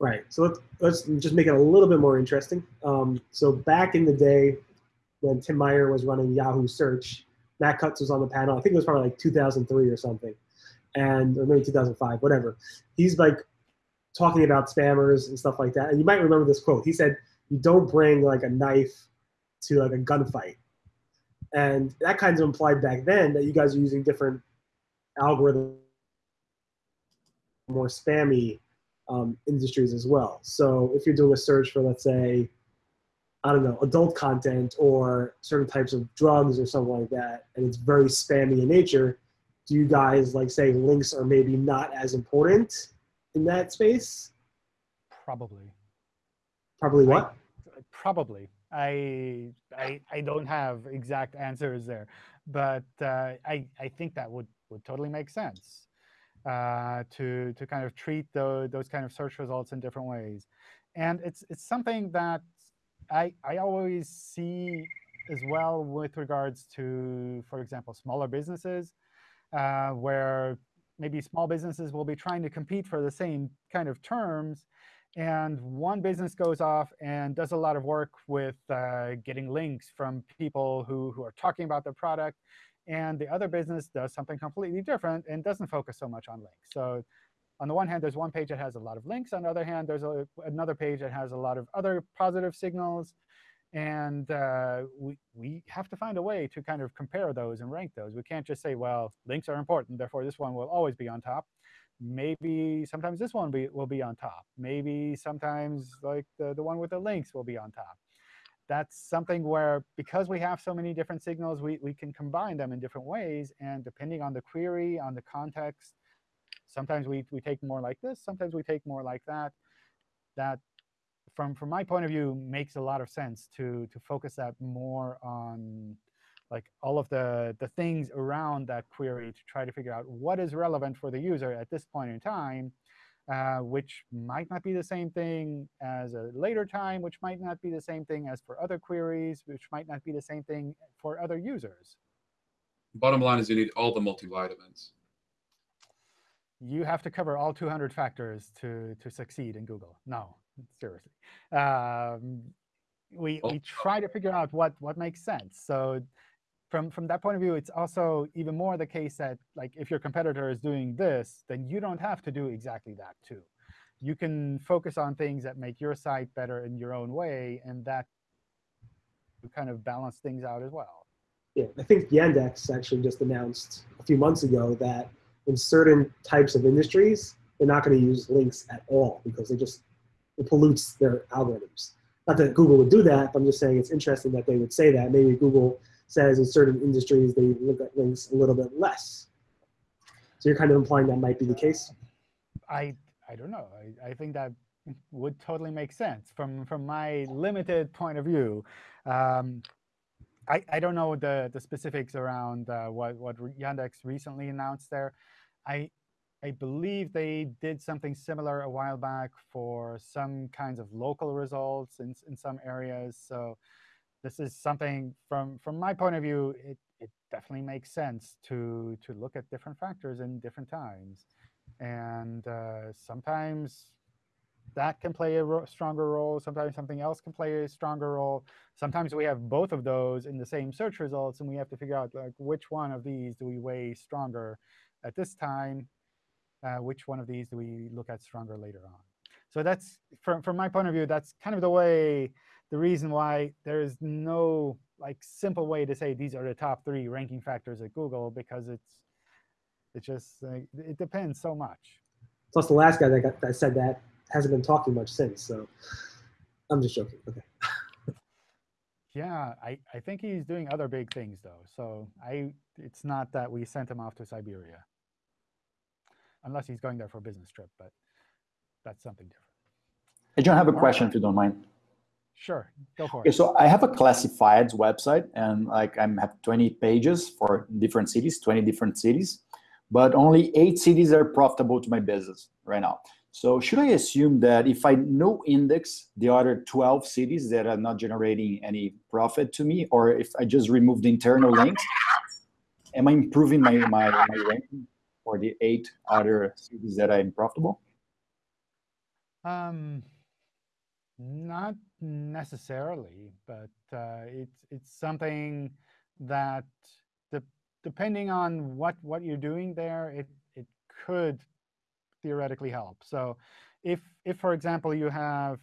Right. So let's, let's just make it a little bit more interesting. Um, so back in the day when Tim Mayer was running Yahoo Search, Matt Cutts was on the panel. I think it was probably like 2003 or something, and or maybe 2005, whatever. He's like talking about spammers and stuff like that. And you might remember this quote. He said, "You don't bring like a knife to like a gunfight," and that kind of implied back then that you guys are using different algorithms, more spammy um, industries as well. So if you're doing a search for, let's say, I don't know, adult content or certain types of drugs or something like that, and it's very spammy in nature, do you guys like say links are maybe not as important in that space? Probably. Probably what? I, probably. I, I I don't have exact answers there, but uh, I I think that would would totally make sense uh, to to kind of treat those those kind of search results in different ways, and it's it's something that I I always see as well with regards to, for example, smaller businesses, uh, where maybe small businesses will be trying to compete for the same kind of terms. And one business goes off and does a lot of work with uh, getting links from people who, who are talking about their product. And the other business does something completely different and doesn't focus so much on links. So on the one hand, there's one page that has a lot of links. On the other hand, there's a, another page that has a lot of other positive signals. And uh, we, we have to find a way to kind of compare those and rank those. We can't just say, well, links are important, therefore this one will always be on top. Maybe sometimes this one be, will be on top. Maybe sometimes like the, the one with the links will be on top. That's something where, because we have so many different signals, we, we can combine them in different ways. And depending on the query, on the context, sometimes we, we take more like this, sometimes we take more like that. That from from my point of view, makes a lot of sense to to focus that more on like all of the the things around that query to try to figure out what is relevant for the user at this point in time, uh, which might not be the same thing as a later time, which might not be the same thing as for other queries, which might not be the same thing for other users. bottom line is you need all the multivitamins. You have to cover all 200 factors to, to succeed in Google. No, seriously. Um, we, Oh. we try to figure out what, what makes sense. So from, from that point of view, it's also even more the case that like if your competitor is doing this, then you don't have to do exactly that too. You can focus on things that make your site better in your own way, and that kind of balance things out as well. Yeah, I think Yandex actually just announced a few months ago that in certain types of industries, they're not going to use links at all because they just it pollutes their algorithms. Not that Google would do that, but I'm just saying it's interesting that they would say that. Maybe Google says in certain industries they look at links a little bit less. So you're kind of implying that might be the case. I I don't know. I, I think that would totally make sense from from my limited point of view. Um, I I don't know the the specifics around uh, what what Yandex recently announced there. I I believe they did something similar a while back for some kinds of local results in in some areas. So this is something from from my point of view, it it definitely makes sense to to look at different factors in different times and uh, sometimes that can play a ro stronger role. Sometimes something else can play a stronger role. Sometimes we have both of those in the same search results, and we have to figure out like which one of these do we weigh stronger at this time, uh, which one of these do we look at stronger later on. So that's from from my point of view, that's kind of the way, the reason why there is no like simple way to say these are the top three ranking factors at Google because it's it just uh, it depends so much. Plus, the last guy that, got, that said that hasn't been talking much since. So I'm just joking. Okay. Yeah, I, I think he's doing other big things though. So I it's not that we sent him off to Siberia. Unless he's going there for a business trip, but that's something different. I don't have a Alright. question if you don't mind. Sure, go for Okay, it. so I have a classifieds website and like I'm have 20 pages for different cities, 20 different cities, but only eight cities are profitable to my business right now. So should I assume that if I no index the other 12 cities that are not generating any profit to me, or if I just remove the internal links, am I improving my, my, my ranking for the eight other cities that are profitable? Um, not necessarily, but uh, it's it's something that de depending on what what you're doing there, it it could theoretically help. So, if if for example you have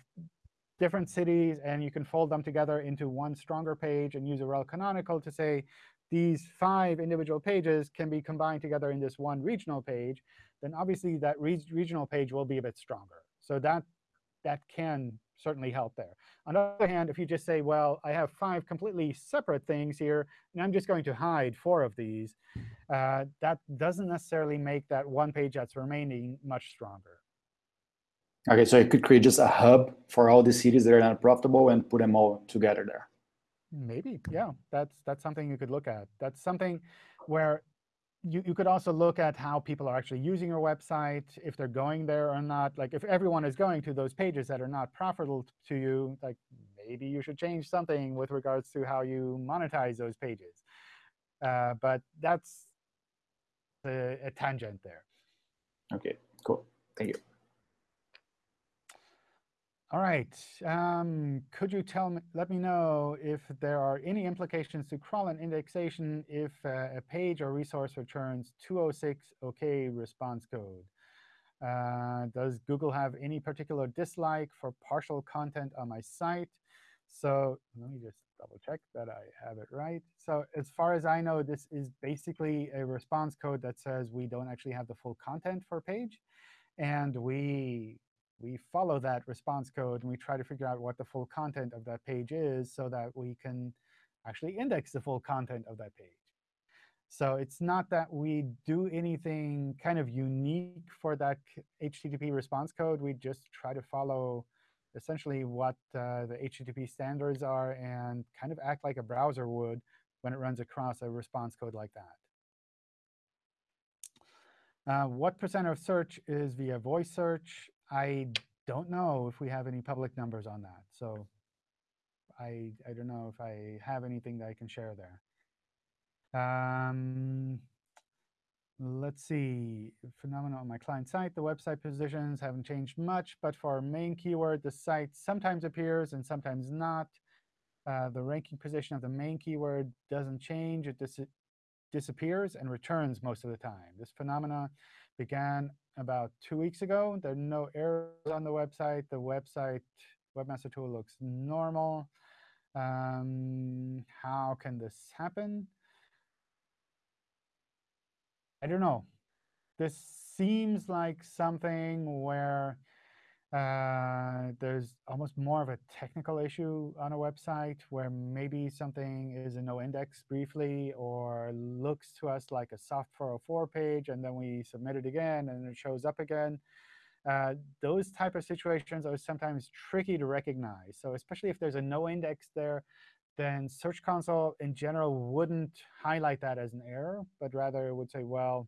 different cities and you can fold them together into one stronger page and use a rel canonical to say these five individual pages can be combined together in this one regional page, then obviously that re regional page will be a bit stronger. So that that can certainly help there. On the other hand, if you just say, well, I have five completely separate things here, and I'm just going to hide four of these, uh, that doesn't necessarily make that one page that's remaining much stronger. Okay, so I could create just a hub for all the cities that are not profitable and put them all together there. Maybe, yeah, that's that's something you could look at. That's something where you, you could also look at how people are actually using your website, if they're going there or not. Like if everyone is going to those pages that are not profitable to you, like maybe you should change something with regards to how you monetize those pages. Uh, but that's a, a tangent there. Okay, cool. Thank you. All right. Um, could you tell me, let me know if there are any implications to crawl and indexation if uh, a page or resource returns 206 OK response code? Uh, does Google have any particular dislike for partial content on my site? So let me just double check that I have it right. So as far as I know, this is basically a response code that says we don't actually have the full content for a page. And we we follow that response code and we try to figure out what the full content of that page is so that we can actually index the full content of that page. So it's not that we do anything kind of unique for that HTTP response code. We just try to follow essentially what uh, the HTTP standards are and kind of act like a browser would when it runs across a response code like that. Uh, what percent of search is via voice search? I don't know if we have any public numbers on that. So I, I don't know if I have anything that I can share there. Um, let's see, phenomena on my client site. The website positions haven't changed much, but for our main keyword, the site sometimes appears and sometimes not. Uh, the ranking position of the main keyword doesn't change. It dis disappears and returns most of the time. This phenomena began about two weeks ago. There are no errors on the website. The website webmaster tool looks normal. Um, how can this happen? I don't know. This seems like something where uh, there's almost more of a technical issue on a website where maybe something is a no index briefly or looks to us like a soft 404 page, and then we submit it again, and it shows up again. Uh, those type of situations are sometimes tricky to recognize. So especially if there's a no index there, then Search Console in general wouldn't highlight that as an error, but rather it would say, well,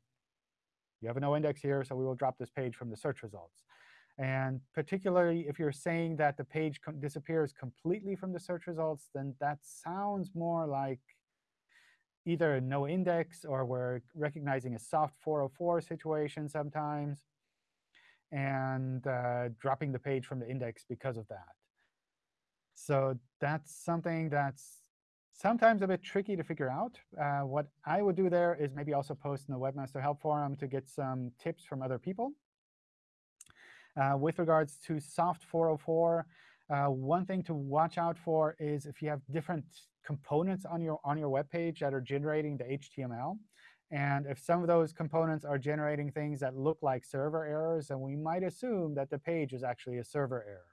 you have a no index here, so we will drop this page from the search results. And particularly if you're saying that the page com disappears completely from the search results, then that sounds more like either no index or we're recognizing a soft 404 situation sometimes and uh, dropping the page from the index because of that. So that's something that's sometimes a bit tricky to figure out. Uh, what I would do there is maybe also post in the Webmaster Help Forum to get some tips from other people. Uh, with regards to soft 404, uh, one thing to watch out for is if you have different components on your on your web page that are generating the HTML. And if some of those components are generating things that look like server errors, then we might assume that the page is actually a server error.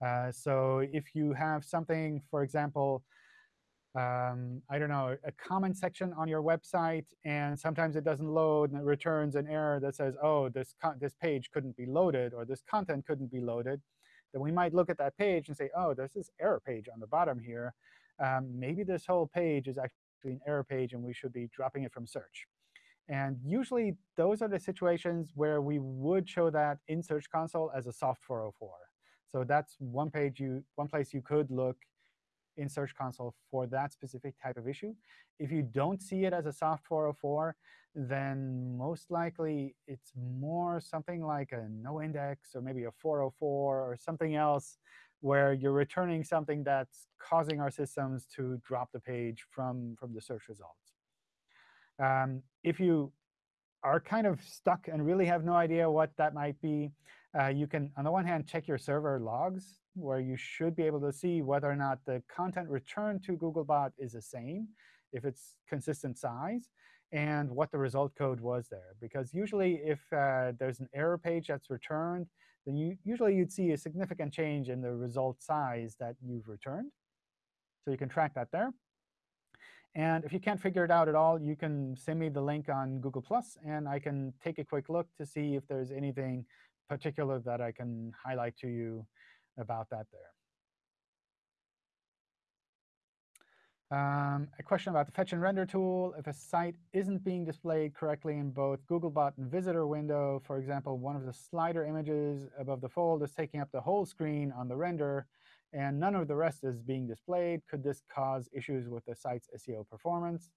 Uh, so if you have something, for example, um, I don't know, a comment section on your website, and sometimes it doesn't load, and it returns an error that says, oh, this, this page couldn't be loaded, or this content couldn't be loaded, then we might look at that page and say, oh, there's this error page on the bottom here. Um, maybe this whole page is actually an error page, and we should be dropping it from search. And usually, those are the situations where we would show that in Search Console as a soft 404. So that's one page you, one place you could look in Search Console for that specific type of issue. If you don't see it as a soft 404, then most likely it's more something like a no index or maybe a 404 or something else where you're returning something that's causing our systems to drop the page from, from the search results. Um, if you are kind of stuck and really have no idea what that might be, uh, you can, on the one hand, check your server logs, where you should be able to see whether or not the content returned to Googlebot is the same, if it's consistent size, and what the result code was there. Because usually, if uh, there's an error page that's returned, then you, usually you'd see a significant change in the result size that you've returned. So you can track that there. And if you can't figure it out at all, you can send me the link on Google+, and I can take a quick look to see if there's anything particular that I can highlight to you about that there. Um, a question about the fetch and render tool. If a site isn't being displayed correctly in both Googlebot and visitor window, for example, one of the slider images above the fold is taking up the whole screen on the render, and none of the rest is being displayed, could this cause issues with the site's SEO performance?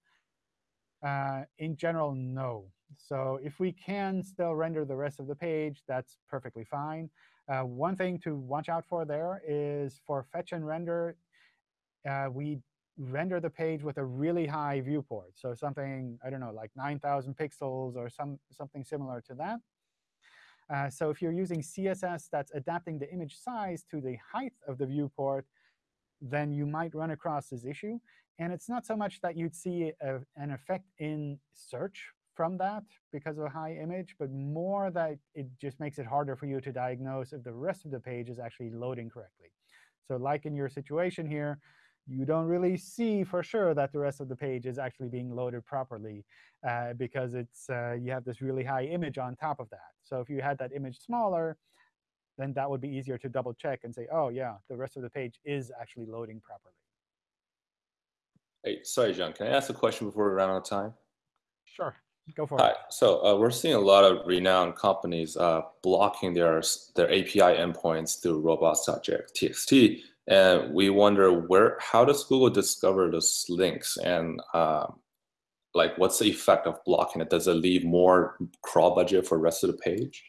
Uh, in general, no. So if we can still render the rest of the page, that's perfectly fine. Uh, one thing to watch out for there is for fetch and render, uh, we render the page with a really high viewport. So something, I don't know, like 9,000 pixels or some, something similar to that. Uh, so if you're using CSS that's adapting the image size to the height of the viewport, then you might run across this issue. And it's not so much that you'd see a, an effect in search from that because of a high image, but more that it just makes it harder for you to diagnose if the rest of the page is actually loading correctly. So like in your situation here, you don't really see for sure that the rest of the page is actually being loaded properly uh, because it's uh, you have this really high image on top of that. So if you had that image smaller, then that would be easier to double check and say, oh, yeah, the rest of the page is actually loading properly. Hey, sorry, John. Can I ask a question before we run out of time? Sure. Go for it. Hi. it. So uh, we're seeing a lot of renowned companies uh, blocking their their API endpoints through robots.txt, and we wonder where how does Google discover those links and um, like what's the effect of blocking it? Does it leave more crawl budget for the rest of the page?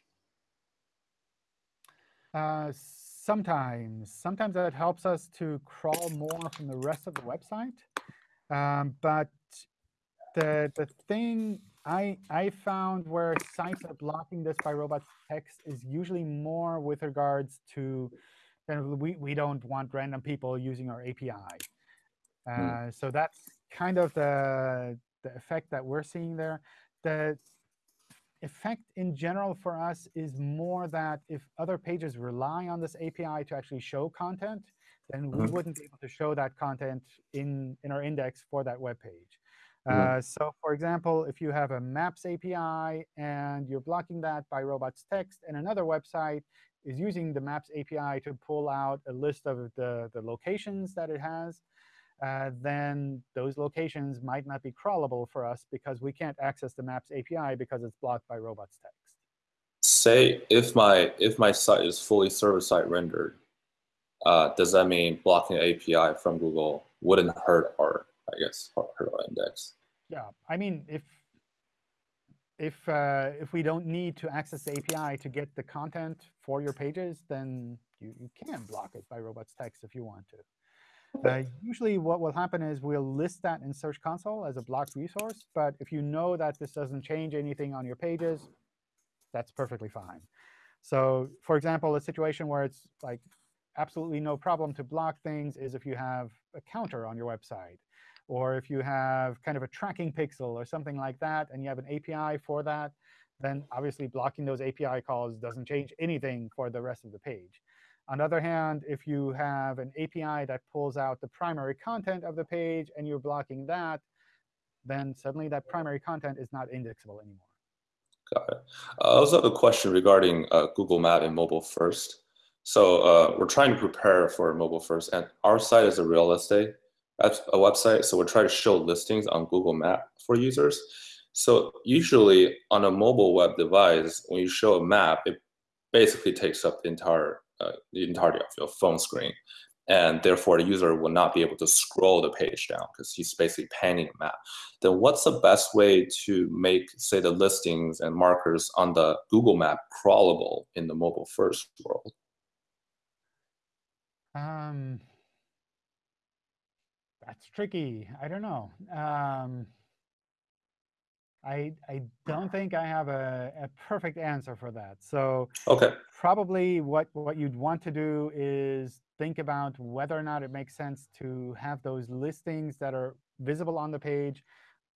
Uh, sometimes. Sometimes that helps us to crawl more from the rest of the website. Um, but the, the thing I, I found where sites are blocking this by robots text is usually more with regards to of we, we don't want random people using our API. Uh, So that's kind of the, the effect that we're seeing there. The effect in general for us is more that if other pages rely on this API to actually show content, then we Mhm. wouldn't be able to show that content in, in our index for that web page. Uh, so for example, if you have a Maps API and you're blocking that by robots text, and another website is using the Maps API to pull out a list of the, the locations that it has, uh, then those locations might not be crawlable for us because we can't access the Maps API because it's blocked by robots text. Say if my if my site is fully server-side rendered, uh, does that mean blocking the API from Google wouldn't hurt our, I guess, hurt our index? Yeah, I mean, if if uh, if we don't need to access the API to get the content for your pages, then you, you can block it by robots text if you want to. Uh, usually what will happen is we'll list that in Search Console as a blocked resource. But if you know that this doesn't change anything on your pages, that's perfectly fine. So for example, a situation where it's like absolutely no problem to block things is if you have a counter on your website, or if you have kind of a tracking pixel or something like that, and you have an API for that, then obviously blocking those API calls doesn't change anything for the rest of the page. On the other hand, if you have an API that pulls out the primary content of the page and you're blocking that, then suddenly that primary content is not indexable anymore. Got it. Uh, I also have a question regarding uh, Google Map and mobile first. So uh, we're trying to prepare for mobile first, and our site is a real estate that's a website. So we're trying to show listings on Google Map for users. So usually on a mobile web device, when you show a map, it basically takes up the entire uh, the entirety of your phone screen, and therefore the user will not be able to scroll the page down because he's basically panning a map. Then what's the best way to make, say, the listings and markers on the Google Map crawlable in the mobile first world? Um, that's tricky. I don't know. Um, I I don't think I have a, a perfect answer for that. So Okay. probably what what you'd want to do is think about whether or not it makes sense to have those listings that are visible on the page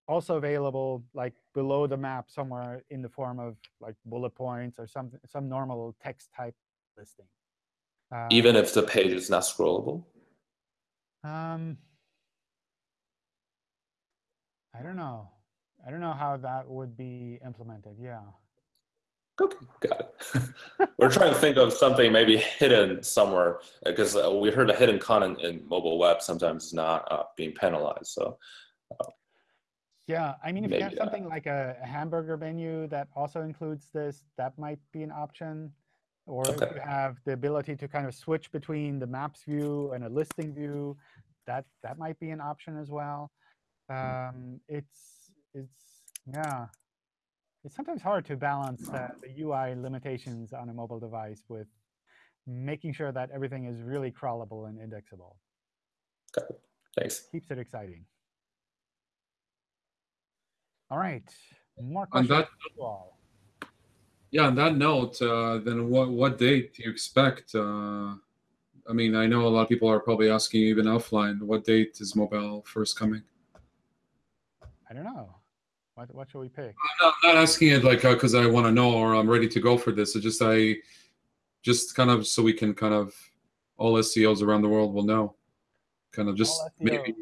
also available like below the map somewhere in the form of like bullet points or some some normal text type listing. Uh, Even if the page is not scrollable? um, I don't know. I don't know how that would be implemented. Yeah. Okay, got it. We're trying to think of something maybe hidden somewhere because uh, we heard a hidden con in mobile web sometimes is not uh, being penalized. So Yeah, I mean, if you have uh, something like a, a hamburger menu that also includes this, that might be an option. Or if you have the ability to kind of switch between the maps view and a listing view, that that might be an option as well. Um, it's it's yeah, it's sometimes hard to balance uh, the UI limitations on a mobile device with making sure that everything is really crawlable and indexable. thanks. Keeps it exciting. All right, more On questions. that- for you all. Yeah, on that note, uh, then what what date do you expect? Uh, I mean, I know a lot of people are probably asking even offline. What date is mobile first coming? I don't know. What what should we pick? I'm not, not asking it like uh, because I want to know or I'm ready to go for this. It's just I, just kind of so we can kind of all SEOs around the world will know, kind of just maybe.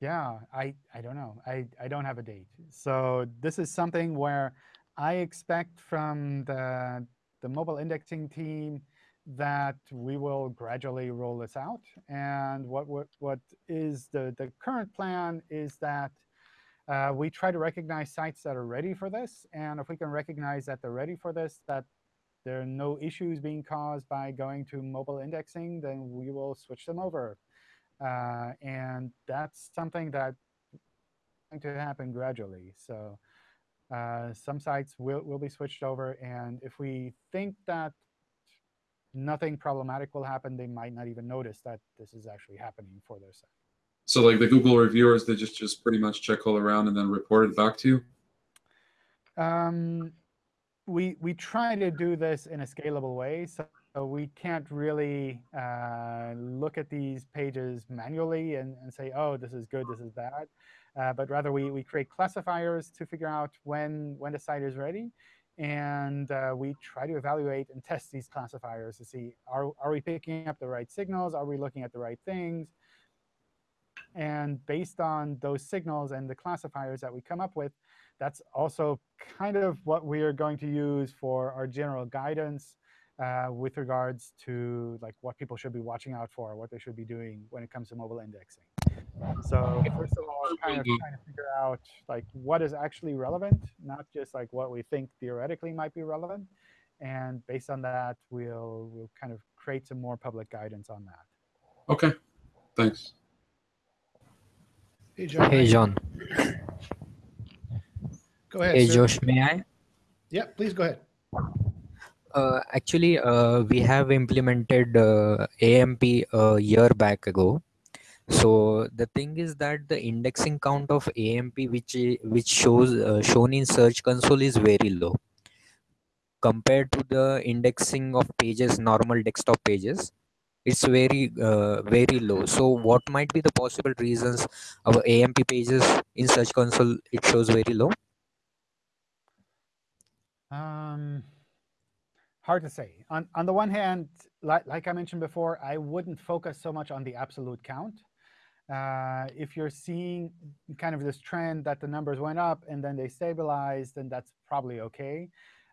Yeah, I I don't know. I I don't have a date. So this is something where I expect from the the mobile indexing team that we will gradually roll this out. And what what what is the the current plan is that uh, we try to recognize sites that are ready for this. And if we can recognize that they're ready for this, that there are no issues being caused by going to mobile indexing, then we will switch them over. Uh, and that's something that's going to happen gradually. So uh, some sites will, will be switched over. And if we think that nothing problematic will happen, they might not even notice that this is actually happening for their site. So like the Google reviewers, they just just pretty much check all around and then report it back to you. Um, we we try to do this in a scalable way, so, we can't really uh, look at these pages manually and, and say, oh, this is good, this is bad. Uh, but rather we, we create classifiers to figure out when, when the site is ready. And uh, we try to evaluate and test these classifiers to see, are, are we picking up the right signals? Are we looking at the right things? And based on those signals and the classifiers that we come up with, that's also kind of what we are going to use for our general guidance uh, with regards to like what people should be watching out for, what they should be doing when it comes to mobile indexing. So first of all, kind of trying to figure out like what is actually relevant, not just like what we think theoretically might be relevant. And based on that, we'll we'll kind of create some more public guidance on that. Okay, thanks. Hey, John. Hey, John. Go ahead. Hey, sir. Josh, may I? Yeah, please go ahead. Uh, actually, uh, we have implemented uh, AMP a year back ago. So the thing is that the indexing count of AMP, which which shows uh, shown in Search Console, is very low compared to the indexing of pages, normal desktop pages. It's very uh, very low. So what might be the possible reasons our AMP pages in Search Console it shows very low? Um, hard to say. On, on the one hand, like, like I mentioned before, I wouldn't focus so much on the absolute count. Uh, if you're seeing kind of this trend that the numbers went up and then they stabilized, then that's probably OK.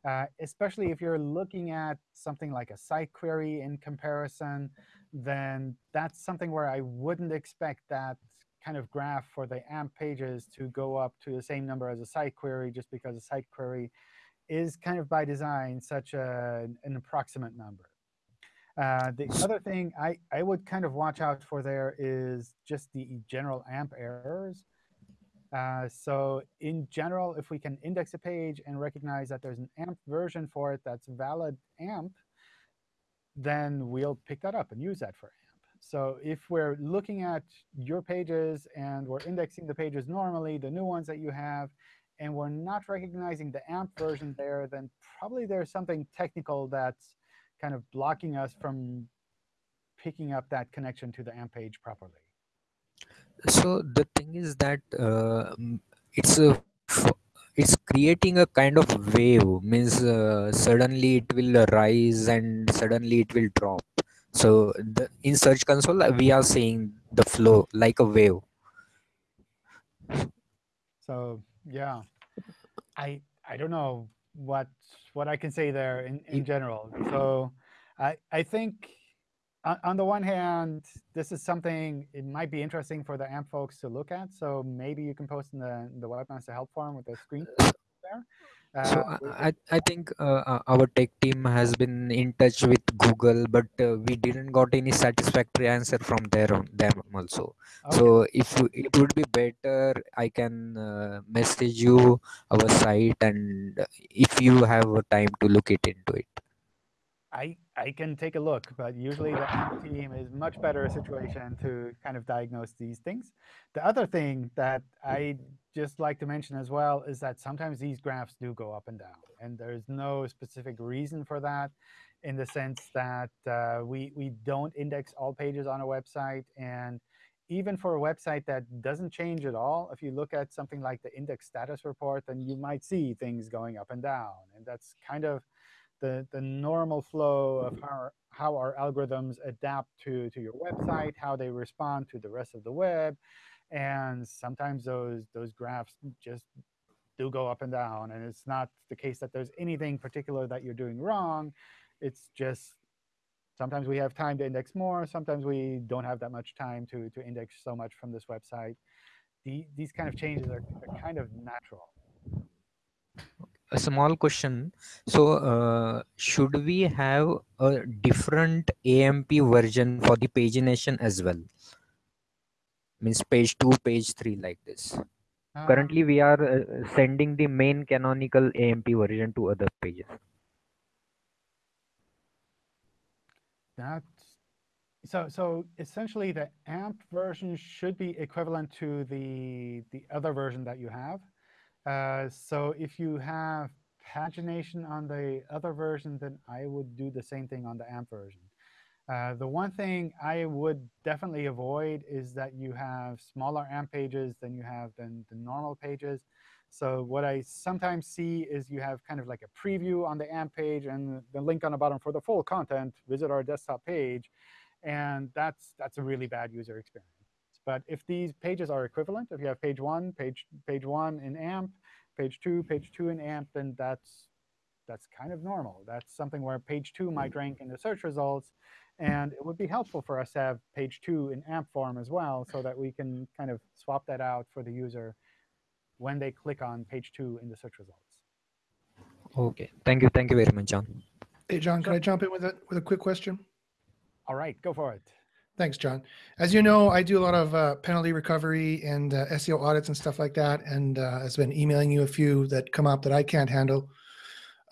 Uh, especially if you're looking at something like a site query in comparison, then that's something where I wouldn't expect that kind of graph for the AMP pages to go up to the same number as a site query just because a site query is kind of by design such a, an approximate number. Uh, the other thing I, I would kind of watch out for there is just the general AMP errors. Uh, so in general, if we can index a page and recognize that there's an AMP version for it that's valid AMP, then we'll pick that up and use that for AMP. So if we're looking at your pages and we're indexing the pages normally, the new ones that you have, and we're not recognizing the AMP version there, then probably there's something technical that's kind of blocking us from picking up that connection to the AMP page properly. So the thing is that uh, it's a it's creating a kind of wave. Means uh, suddenly it will rise and suddenly it will drop. So the, in search console we are seeing the flow like a wave. So yeah. I i don't know what what i can say there in in general. So i i think on, the one hand this is something it might be interesting for the amp folks to look at so maybe you can post in the the webmaster help forum with the screen there uh, so I, I think uh, our tech team has been in touch with Google, but uh, we didn't got any satisfactory answer from there on them also. Okay. So if it would be better, I can uh, message you our site, and if you have time to look it into it. I, I can take a look, but usually the team is much better situation to kind of diagnose these things. The other thing that I just like to mention as well is that sometimes these graphs do go up and down. And there's no specific reason for that in the sense that uh, we, we don't index all pages on a website. And even for a website that doesn't change at all, if you look at something like the index status report, then you might see things going up and down. And that's kind of the, the normal flow of how, how our algorithms adapt to, to your website, how they respond to the rest of the web. And sometimes those, those graphs just do go up and down. And it's not the case that there's anything particular that you're doing wrong. It's just sometimes we have time to index more. Sometimes we don't have that much time to, to index so much from this website. The, these kind of changes are, are kind of natural a small question so uh, should we have a different amp version for the pagination as well means page 2 page 3 like this Currently, Um, we are uh, sending the main canonical AMP version to other pages. That so so essentially the AMP version should be equivalent to the the other version that you have. Uh, so if you have pagination on the other version, then I would do the same thing on the AMP version. Uh, the one thing I would definitely avoid is that you have smaller AMP pages than you have than the normal pages. So what I sometimes see is you have kind of like a preview on the AMP page and the link on the bottom for the full content, visit our desktop page. And that's, that's a really bad user experience. But if these pages are equivalent, if you have page one, page, page one in AMP, page two, page two in AMP, then that's, that's kind of normal. That's something where page two might mm-hmm. rank in the search results. And it would be helpful for us to have page two in AMP form as well, so that we can kind of swap that out for the user when they click on page two in the search results. Okay. Thank you. Thank you very much, John. Hey, John, can I jump in with a, with a quick question? All right, go for it. Thanks, John. As you know, I do a lot of uh, penalty recovery and uh, SEO audits and stuff like that, and uh, been emailing you a few that come up that I can't handle.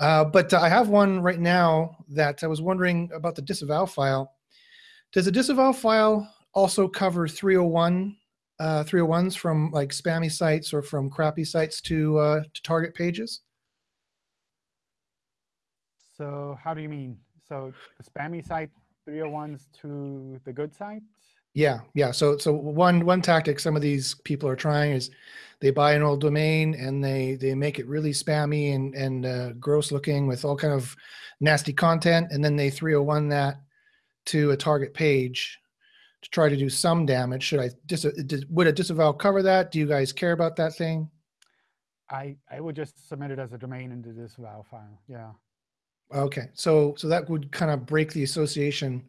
Uh, but I have one right now that I was wondering about the disavow file. Does the disavow file also cover 301 uh, 301s from like spammy sites or from crappy sites to uh, to target pages? So how do you mean? So the spammy site 301s to the good site? Yeah, yeah. So so one one tactic some of these people are trying is they buy an old domain and they they make it really spammy and and uh, gross looking with all kind of nasty content, and then they 301 that to a target page to try to do some damage. Should I dis, dis would a disavow cover that? Do you guys care about that thing? I, I would just submit it as a domain into the disavow file. Yeah, Okay, so so that would kind of break the association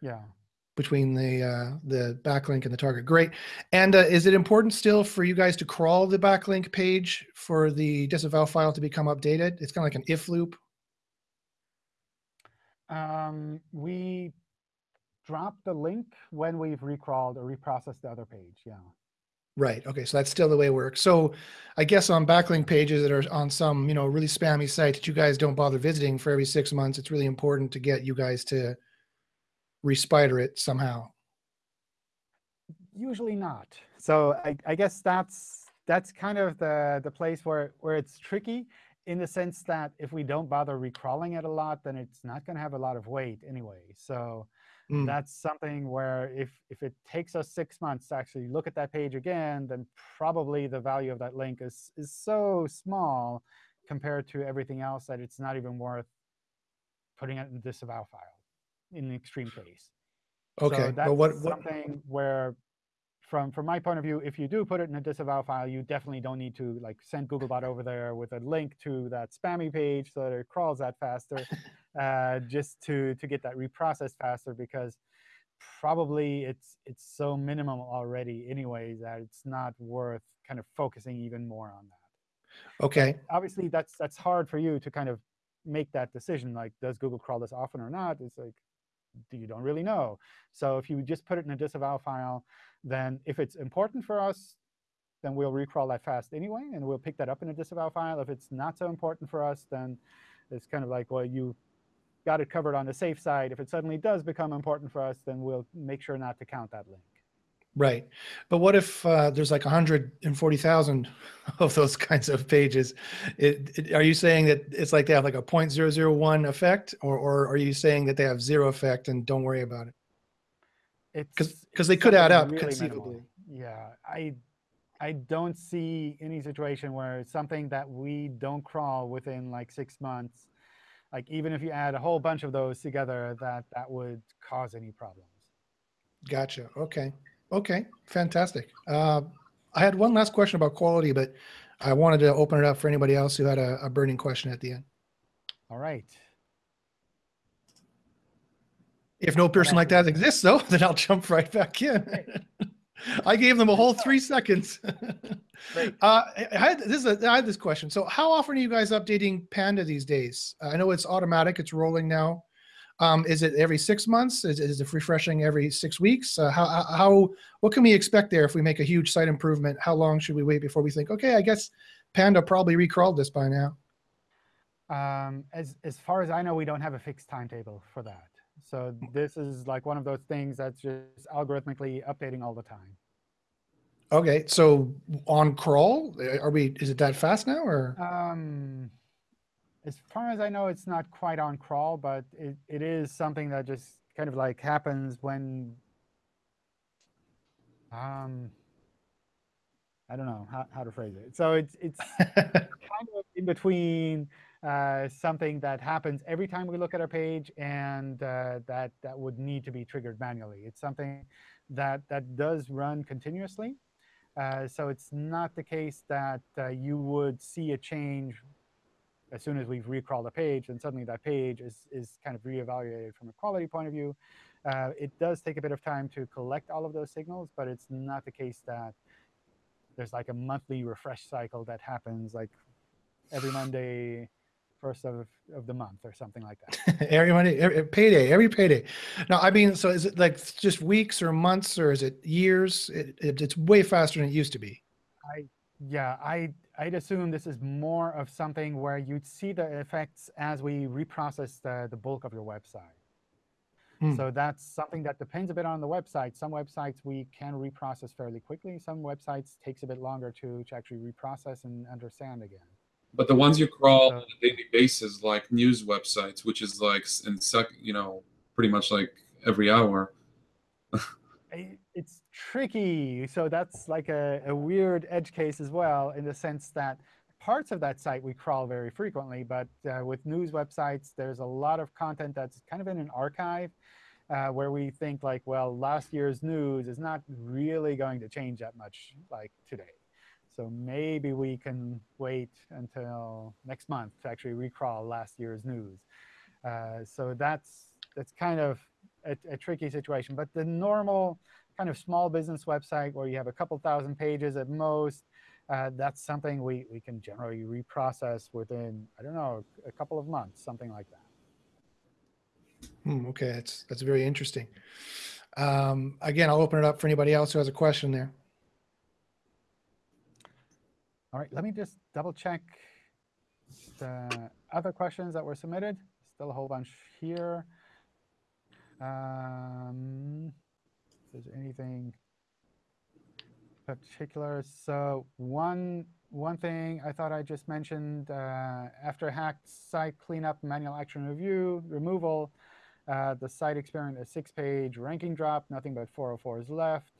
yeah. between the uh, the backlink and the target. Great. And uh, is it important still for you guys to crawl the backlink page for the disavow file to become updated? It's kind of like an if loop. Um, we drop the link when we've recrawled or reprocessed the other page. Yeah. Right. Okay. So that's still the way it works. So I guess on backlink pages that are on some, you know, really spammy site that you guys don't bother visiting for every six months, it's really important to get you guys to respider it somehow. Usually not. So I, I guess that's that's kind of the the place where where it's tricky in the sense that if we don't bother recrawling it a lot, then it's not going to have a lot of weight anyway. So Mm. that's something where if if it takes us six months to actually look at that page again, then probably the value of that link is is so small compared to everything else that it's not even worth putting it in the disavow file in the extreme case. Okay. So but that's what, what, something where, from from my point of view, if you do put it in a disavow file, you definitely don't need to like send Googlebot over there with a link to that spammy page so that it crawls that faster, uh, just to to get that reprocessed faster because probably it's it's so minimum already anyway that it's not worth kind of focusing even more on that. okay. Obviously, that's that's hard for you to kind of make that decision. Like, does Google crawl this often or not? It's like you don't really know. So if you just put it in a disavow file, then if it's important for us, then we'll recrawl that fast anyway, and we'll pick that up in a disavow file. If it's not so important for us, then it's kind of like, well, you got it covered on the safe side. If it suddenly does become important for us, then we'll make sure not to count that link. Right. But what if uh, there's like 140,000 of those kinds of pages? It, it, are you saying that it's like they have like a 0.001 effect or, or are you saying that they have zero effect and don't worry about it? It's 'Cause- 'cause it's they could add up really conceivably. minimal. Yeah, I I don't see any situation where something that we don't crawl within like six months, like even if you add a whole bunch of those together, that that would cause any problems. Gotcha. Okay. Okay. Fantastic. Uh, I had one last question about quality, but I wanted to open it up for anybody else who had a, a burning question at the end. All right. If no person like that exists, though, then I'll jump right back in. I gave them a whole three seconds. Uh, I had this. Is a, I had this question. So, how often are you guys updating Panda these days? Uh, I know it's automatic; it's rolling now. Um, is it every six months? Is, is it refreshing every six weeks? Uh, how, how, how, what can we expect there if we make a huge site improvement? How long should we wait before we think, okay, I guess Panda probably recrawled this by now? Um, as, as far as I know, we don't have a fixed timetable for that. So this is like one of those things that's just algorithmically updating all the time. Okay, so on crawl, are we? Is it that fast now, or? Um, as far as I know, it's not quite on crawl, but it, it is something that just kind of like happens when, um, I don't know how, how to phrase it. So it's it's kind of in between uh, something that happens every time we look at our page and uh, that that would need to be triggered manually. It's something that that does run continuously. Uh, so it's not the case that uh, you would see a change as soon as we've recrawled a page, and suddenly that page is, is kind of reevaluated from a quality point of view. Uh, it does take a bit of time to collect all of those signals, but it's not the case that there's like a monthly refresh cycle that happens like every Monday, first of, of the month or something like that. every Monday, every, payday, every payday. Now, I mean, so is it like just weeks or months or is it years? It, it, it's way faster than it used to be. I, yeah, I I'd assume this is more of something where you'd see the effects as we reprocess the, the bulk of your website. Hmm. So that's something that depends a bit on the website. Some websites we can reprocess fairly quickly. Some websites takes a bit longer to, to actually reprocess and understand again. But the ones you crawl on a daily basis, like news websites, which is like in sec, you know, pretty much like every hour. it's tricky. So that's like a, a weird edge case as well, in the sense that parts of that site we crawl very frequently, but uh, with news websites, there's a lot of content that's kind of in an archive uh, where we think like, well, last year's news is not really going to change that much like today. So maybe we can wait until next month to actually recrawl last year's news. Uh, so that's that's kind of a, a, tricky situation. But the normal kind of small business website where you have a couple thousand pages at most, uh, that's something we, we can generally reprocess within, I don't know, a couple of months, something like that. Hmm, OK, that's, that's very interesting. Um, again, I'll open it up for anybody else who has a question there. All right, let me just double check the other questions that were submitted. Still a whole bunch here. Um, if there's anything particular. So one one thing I thought I just mentioned uh, after hacked site cleanup, manual action review, removal, uh, the site experienced a six-page ranking drop, nothing but 404s left.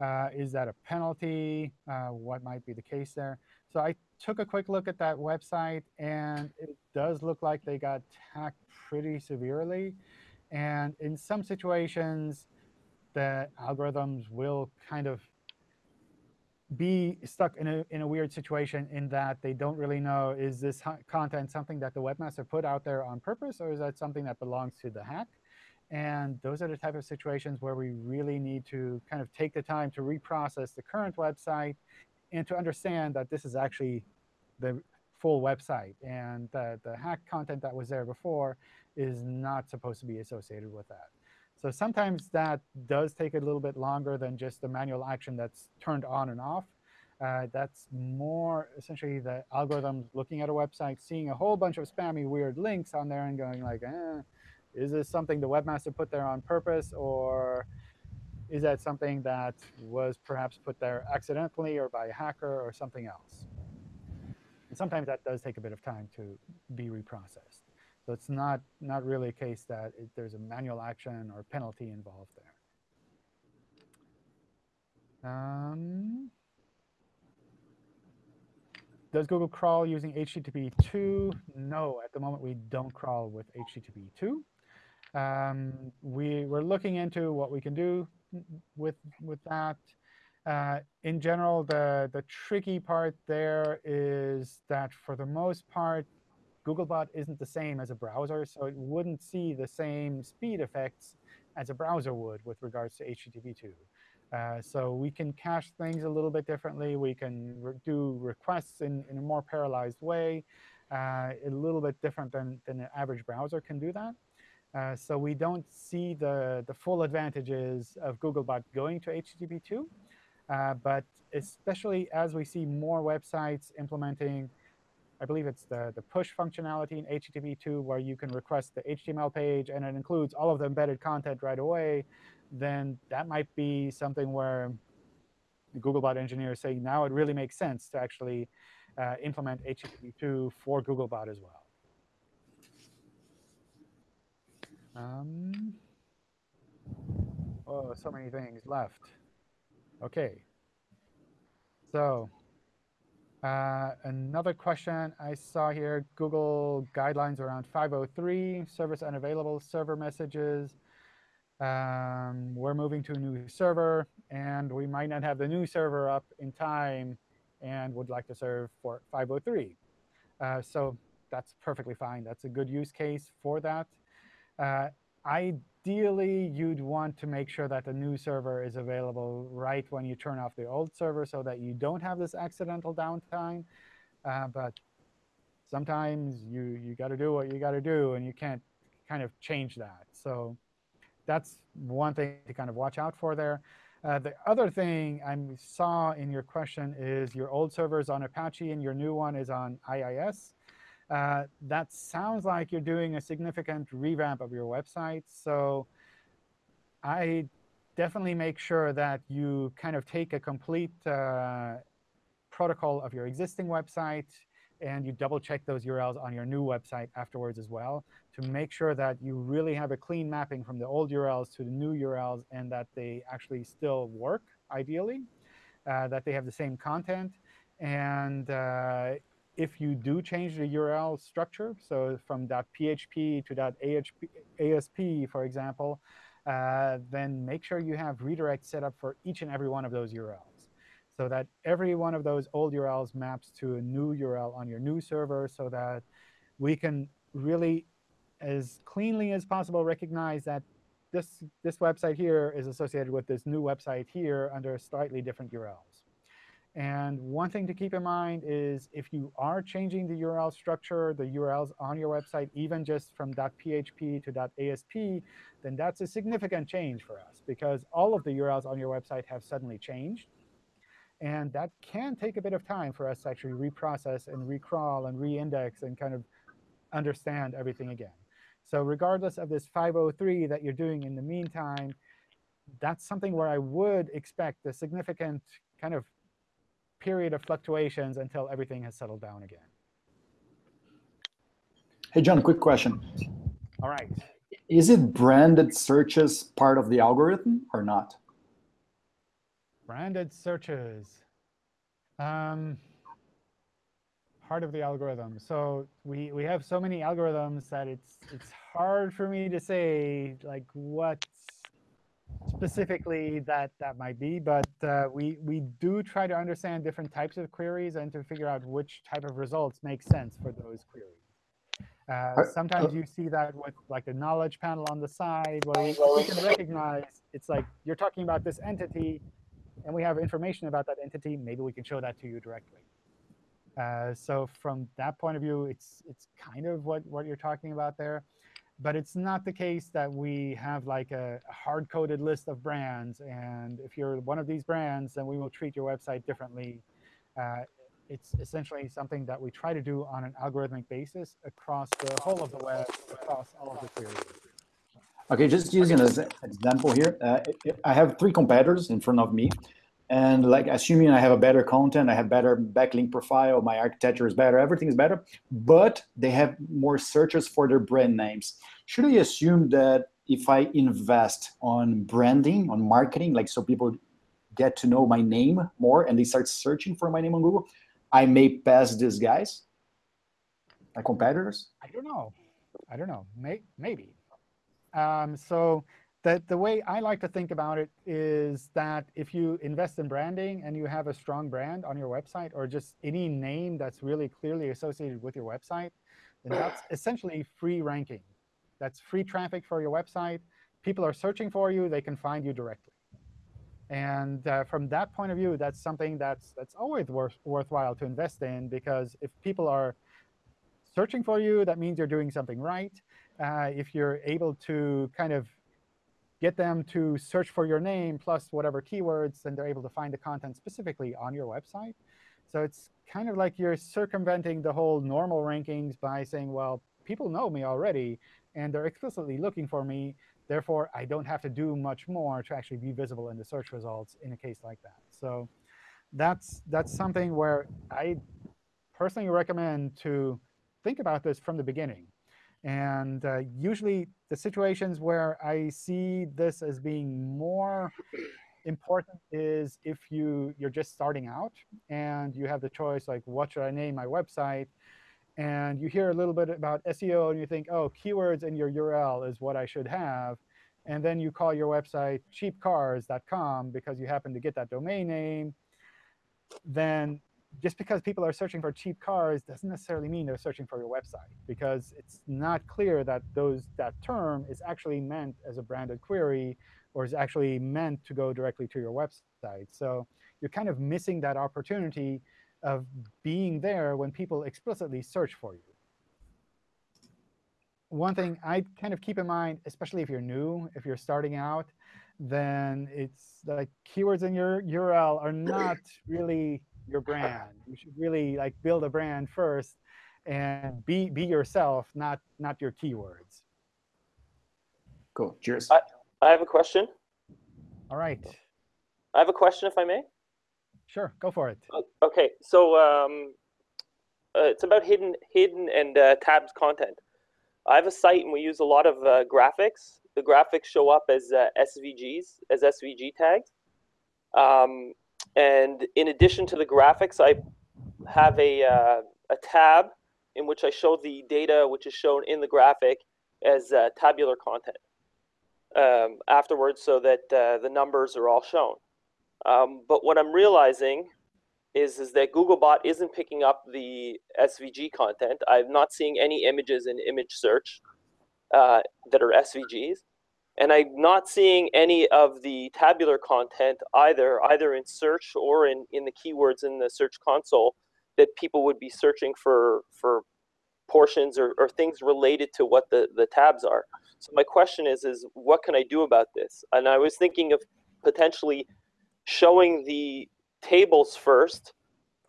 Uh, is that a penalty? Uh, what might be the case there? So I took a quick look at that website, and it does look like they got hacked pretty severely. And in some situations, the algorithms will kind of be stuck in a, in a weird situation in that they don't really know, is this content something that the webmaster put out there on purpose, or is that something that belongs to the hack? And those are the type of situations where we really need to kind of take the time to reprocess the current website and to understand that this is actually the full website. And the, the hack content that was there before is not supposed to be associated with that. So sometimes that does take a little bit longer than just the manual action that's turned on and off. Uh, that's more essentially the algorithms looking at a website, seeing a whole bunch of spammy weird links on there and going like, eh, is this something the webmaster put there on purpose or is that something that was perhaps put there accidentally or by a hacker or something else? And sometimes that does take a bit of time to be reprocessed. So it's not, not really a case that it, there's a manual action or penalty involved there. Um, does Google crawl using HTTP 2? No, at the moment we don't crawl with HTTP 2. Um, we, we're looking into what we can do with, with that. Uh, in general, the, the tricky part there is that for the most part, Googlebot isn't the same as a browser, so it wouldn't see the same speed effects as a browser would with regards to HTTP2. Uh, so we can cache things a little bit differently. We can re do requests in, in a more parallelized way, uh, a little bit different than, than an average browser can do that. Uh, so we don't see the, the full advantages of Googlebot going to HTTP2. Uh, but especially as we see more websites implementing, I believe it's the, the push functionality in HTTP2, where you can request the HTML page, and it includes all of the embedded content right away, then that might be something where the Googlebot engineers say now it really makes sense to actually uh, implement HTTP2 for Googlebot as well. Um, oh, so many things left. OK. So uh, another question I saw here, Google guidelines around 503, service unavailable, server messages. Um, we're moving to a new server, and we might not have the new server up in time and would like to serve for 503. Uh, so that's perfectly fine. That's a good use case for that. Uh, ideally, you'd want to make sure that the new server is available right when you turn off the old server so that you don't have this accidental downtime. Uh, but sometimes you, you got to do what you got to do, and you can't kind of change that. So that's one thing to kind of watch out for there. Uh, the other thing I saw in your question is your old server is on Apache and your new one is on IIS. Uh, that sounds like you're doing a significant revamp of your website. So I definitely make sure that you kind of take a complete uh, protocol of your existing website and you double check those URLs on your new website afterwards as well to make sure that you really have a clean mapping from the old URLs to the new URLs and that they actually still work, ideally, uh, that they have the same content. And uh, if you do change the URL structure, so from .php to .asp, for example, uh, then make sure you have redirect set up for each and every one of those URLs so that every one of those old URLs maps to a new URL on your new server so that we can really, as cleanly as possible, recognize that this, this website here is associated with this new website here under slightly different URLs. And one thing to keep in mind is if you are changing the URL structure, the URLs on your website, even just from .php to .asp, then that's a significant change for us, because all of the URLs on your website have suddenly changed. And that can take a bit of time for us to actually reprocess and recrawl and reindex and kind of understand everything again. So regardless of this 503 that you're doing in the meantime, that's something where I would expect a significant kind of period of fluctuations until everything has settled down again. Hey, John, quick question. All right. Is it branded searches part of the algorithm or not? Branded searches. Um, part of the algorithm. So we, we have so many algorithms that it's it's hard for me to say like what specifically that that might be, but uh, we we do try to understand different types of queries and to figure out which type of results make sense for those queries. Uh, sometimes you see that with like the knowledge panel on the side, where we, we can recognize it's like you're talking about this entity, and we have information about that entity. Maybe we can show that to you directly. Uh, so from that point of view, it's it's kind of what what you're talking about there. But it's not the case that we have like a, hard-coded list of brands. And if you're one of these brands, then we will treat your website differently. Uh, it's essentially something that we try to do on an algorithmic basis across the whole of the web, across all of the queries. OK, just using an example here, uh, I have three competitors in front of me. And like assuming I have a better content, I have better backlink profile, my architecture is better, everything is better, but they have more searches for their brand names. Should I assume that if I invest on branding, on marketing, like so people get to know my name more and they start searching for my name on Google, I may pass these guys, my competitors? I don't know. I don't know. May maybe. Um, so the, the way I like to think about it is that if you invest in branding and you have a strong brand on your website or just any name that's really clearly associated with your website, then that's essentially free ranking. That's free traffic for your website. People are searching for you. They can find you directly. And uh, from that point of view, that's something that's, that's always worth, worthwhile to invest in, because if people are searching for you, that means you're doing something right. uh, if you're able to kind of get them to search for your name plus whatever keywords, and they're able to find the content specifically on your website. So it's kind of like you're circumventing the whole normal rankings by saying, well, people know me already, and they're explicitly looking for me. Therefore, I don't have to do much more to actually be visible in the search results in a case like that. So that's that's something where I personally recommend to think about this from the beginning. And uh, usually, the situations where I see this as being more important is if you you're just starting out and you have the choice like what should I name my website? And you hear a little bit about SEO and you think oh keywords in your URL is what I should have. And then you call your website cheapcars.com because you happen to get that domain name. Then just because people are searching for cheap cars doesn't necessarily mean they're searching for your website because it's not clear that those that term is actually meant as a branded query or is actually meant to go directly to your website. So you're kind of missing that opportunity of being there when people explicitly search for you. One thing I kind of keep in mind, especially if you're new, if you're starting out, then it's like keywords in your URL are not really your brand. You should really like build a brand first and be be yourself, not not your keywords. Cool. Cheers. I, I have a question. All right. I have a question, if I may. Sure, go for it. Okay, so um, uh, it's about hidden hidden and uh, tabs content. I have a site and we use a lot of uh, graphics. The graphics show up as uh, SVGs, as SVG tags. Um, and in addition to the graphics, I have a, uh, a tab in which I show the data which is shown in the graphic as uh, tabular content um, afterwards so that uh, the numbers are all shown. Um, but what I'm realizing is, is that Googlebot isn't picking up the SVG content. I'm not seeing any images in image search uh, that are SVGs. And I'm not seeing any of the tabular content either, either in search or in, in the keywords in the search console that people would be searching for, for portions or, or things related to what the, the tabs are. So my question is, is what can I do about this? And I was thinking of potentially showing the tables first,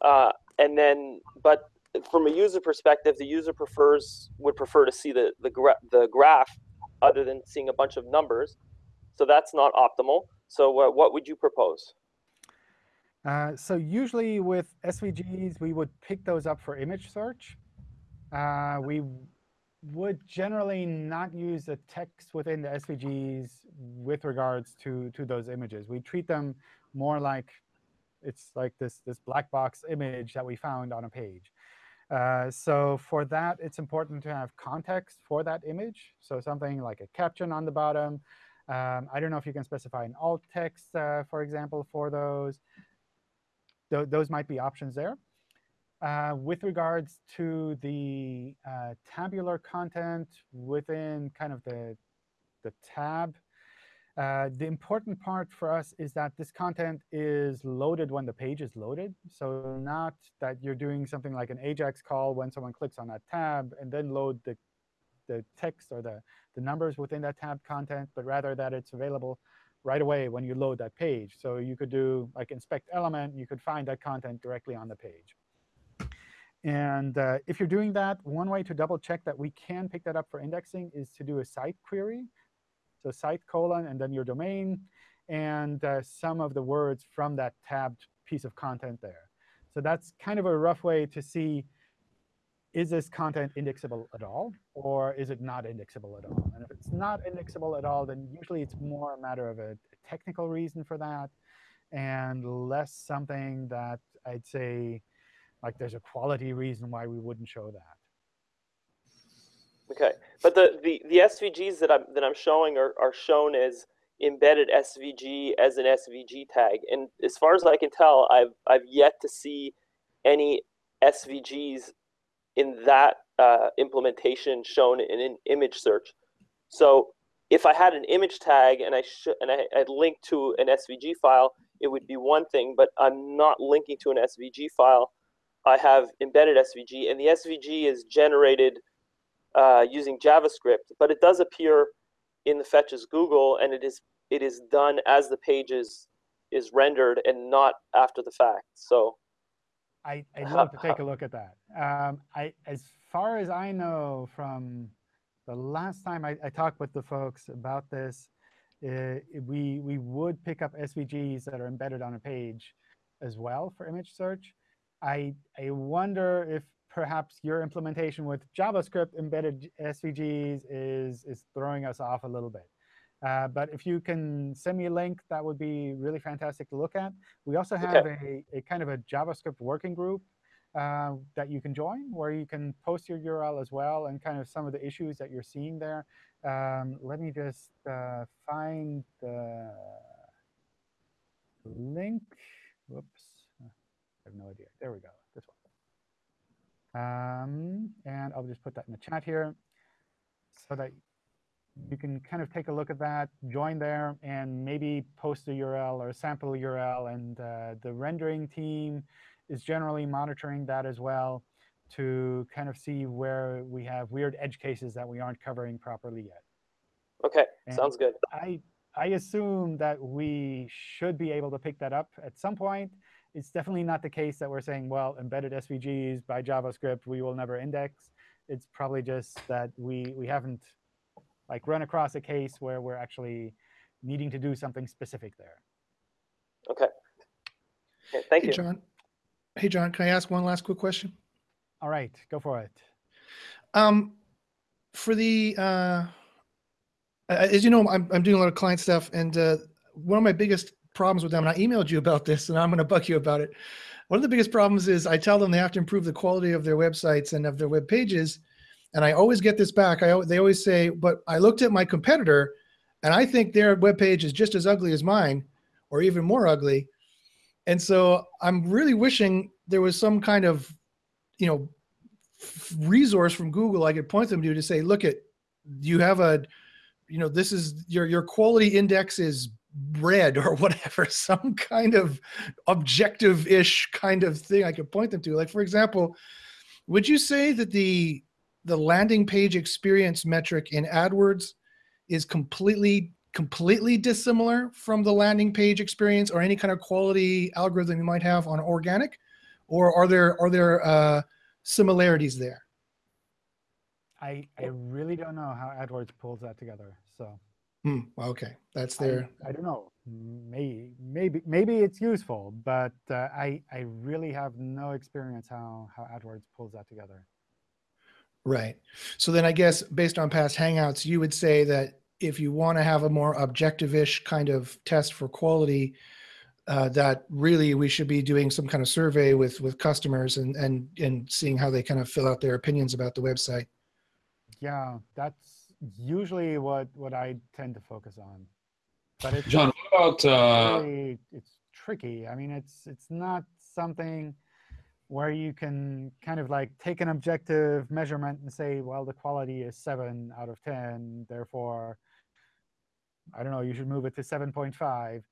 uh, and then, but from a user perspective, the user prefers would prefer to see the the, gra the graph other than seeing a bunch of numbers. So that's not optimal. So uh, what would you propose? Uh, so usually with SVGs, we would pick those up for image search. Uh, we would generally not use the text within the SVGs with regards to, to those images. We treat them more like it's like this, this black box image that we found on a page. Uh, so for that, it's important to have context for that image. So something like a caption on the bottom. Um, I don't know if you can specify an alt text, uh, for example, for those. Th those might be options there. Uh, with regards to the uh, tabular content within kind of the, the tab, uh, the important part for us is that this content is loaded when the page is loaded. So not that you're doing something like an AJAX call when someone clicks on that tab and then load the, the text or the, the numbers within that tab content, but rather that it's available right away when you load that page. So you could do like inspect element. You could find that content directly on the page. And uh, if you're doing that, one way to double check that we can pick that up for indexing is to do a site query. So site colon and then your domain and uh, some of the words from that tabbed piece of content there. So that's kind of a rough way to see, is this content indexable at all, or is it not indexable at all? And if it's not indexable at all, then usually it's more a matter of a, a technical reason for that and less something that I'd say like there's a quality reason why we wouldn't show that. Okay, but the, the, the SVGs that I'm, that I'm showing are, are shown as embedded SVG as an SVG tag. And as far as I can tell, I've, I've yet to see any SVGs in that uh, implementation shown in an image search. So if I had an image tag and I and I had linked to an SVG file, it would be one thing, but I'm not linking to an SVG file. I have embedded SVG, and the SVG is generated uh, using JavaScript, but it does appear in the fetch as Google, and it is it is done as the page is is rendered and not after the fact. So I, I'd love to take a look at that. Um, I, as far as I know from the last time I, I talked with the folks about this, uh, we, we would pick up SVGs that are embedded on a page as well for image search. I, I wonder if perhaps your implementation with JavaScript embedded SVGs is, is throwing us off a little bit. Uh, but if you can send me a link, that would be really fantastic to look at. We also have okay. a, a kind of a JavaScript working group uh, that you can join, where you can post your URL as well and kind of some of the issues that you're seeing there. Um, let me just uh, find the link. Whoops. I have no idea. There we go. Um, and I'll just put that in the chat here so that you can kind of take a look at that, join there, and maybe post a URL or a sample URL. And uh, the rendering team is generally monitoring that as well to kind of see where we have weird edge cases that we aren't covering properly yet. OK, and sounds good. I, I assume that we should be able to pick that up at some point. It's definitely not the case that we're saying, well, embedded SVGs by JavaScript, we will never index. It's probably just that we, we haven't like run across a case where we're actually needing to do something specific there. Okay. okay thank hey, you. John. Hey, John, can I ask one last quick question? All right, go for it. Um, for the, uh, as you know, I'm, I'm doing a lot of client stuff, and uh, one of my biggest problems with them, and I emailed you about this, and I'm going to bug you about it. One of the biggest problems is I tell them they have to improve the quality of their websites and of their web pages, and I always get this back. I they always say, but I looked at my competitor, and I think their web page is just as ugly as mine, or even more ugly. And so I'm really wishing there was some kind of, you know, resource from Google I could point them to to say, look at, you have a, you know, this is your your quality index is red or whatever, some kind of objective-ish kind of thing I could point them to. Like for example, would you say that the the landing page experience metric in AdWords is completely completely dissimilar from the landing page experience or any kind of quality algorithm you might have on organic, or are there are there uh, similarities there? I I really don't know how AdWords pulls that together. So. Hmm, okay, that's there. I, I, don't know. Maybe maybe maybe it's useful, but uh, I I really have no experience how how AdWords pulls that together. Right. So then I guess based on past Hangouts, you would say that if you want to have a more objective-ish kind of test for quality, uh, that really we should be doing some kind of survey with with customers and and and seeing how they kind of fill out their opinions about the website. Yeah, that's usually what what I tend to focus on. But it's John, what about uh... really, it's tricky. I mean, it's it's not something where you can kind of like take an objective measurement and say, well, the quality is 7 out of 10. Therefore, I don't know, you should move it to 7.5. Um,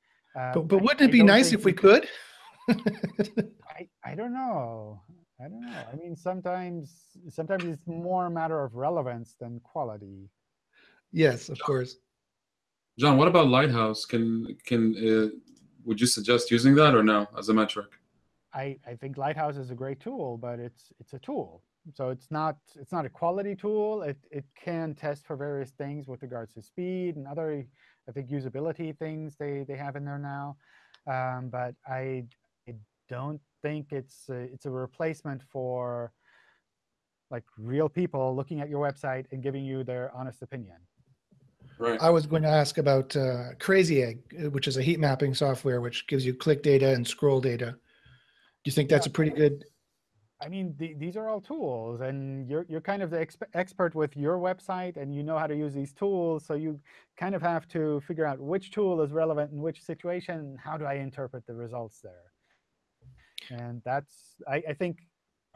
but, but wouldn't I, it be nice if we could? I, I don't know. I don't know. I mean, sometimes sometimes it's more a matter of relevance than quality. Yes, of course. John, what about Lighthouse? Can can uh, would you suggest using that or no as a metric? I, I think Lighthouse is a great tool, but it's it's a tool. So it's not it's not a quality tool. It it can test for various things with regards to speed and other I think usability things they they have in there now. Um, but I I don't think it's a, it's a replacement for like real people looking at your website and giving you their honest opinion. Right. I was going to ask about uh, Crazy Egg, which is a heat mapping software which gives you click data and scroll data Do you think that's yeah. a pretty good? I mean, the, these are all tools, and you're you're kind of the exp expert with your website, and you know how to use these tools. So you kind of have to figure out which tool is relevant in which situation. How do I interpret the results there? And that's I, I think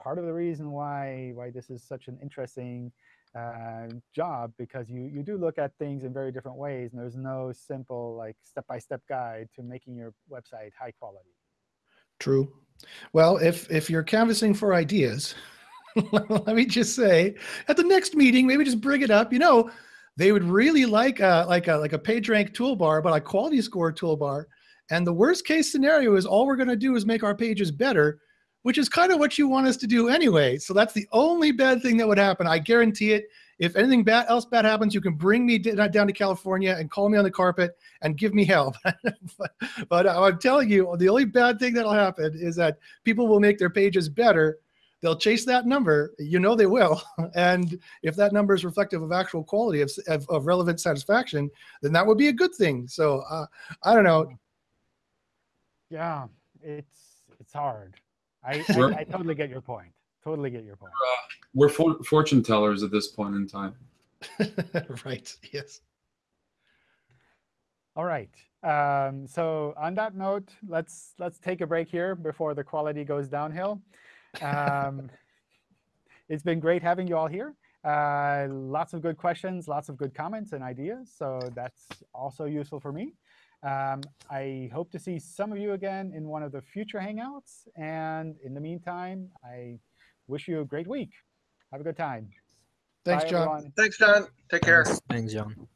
part of the reason why why this is such an interesting uh, job because you you do look at things in very different ways, and there's no simple like step-by-step -step guide to making your website high quality. True. Well, if if you're canvassing for ideas, let me just say, at the next meeting, maybe just bring it up. You know, they would really like a like a like a PageRank toolbar, but a quality score toolbar. And the worst case scenario is all we're going to do is make our pages better, which is kind of what you want us to do anyway. So that's the only bad thing that would happen. I guarantee it. If anything bad else bad happens, you can bring me down to California and call me on the carpet and give me help. but, but I'm telling you, the only bad thing that'll happen is that people will make their pages better. They'll chase that number. You know they will. And if that number is reflective of actual quality of, of, of relevant satisfaction, then that would be a good thing. So uh, I don't know. Yeah, it's it's hard. I, I, I totally get your point. Totally get your point. We're for, fortune tellers at this point in time. right. Yes. All right. Um, so on that note, let's let's take a break here before the quality goes downhill. Um, it's been great having you all here. Uh, lots of good questions, lots of good comments and ideas. So that's also useful for me. Um, I hope to see some of you again in one of the future Hangouts. And in the meantime, I wish you a great week. Have a good time. Thanks, Bye, John. everyone. Thanks, John. Take care. Thanks, Thanks, John.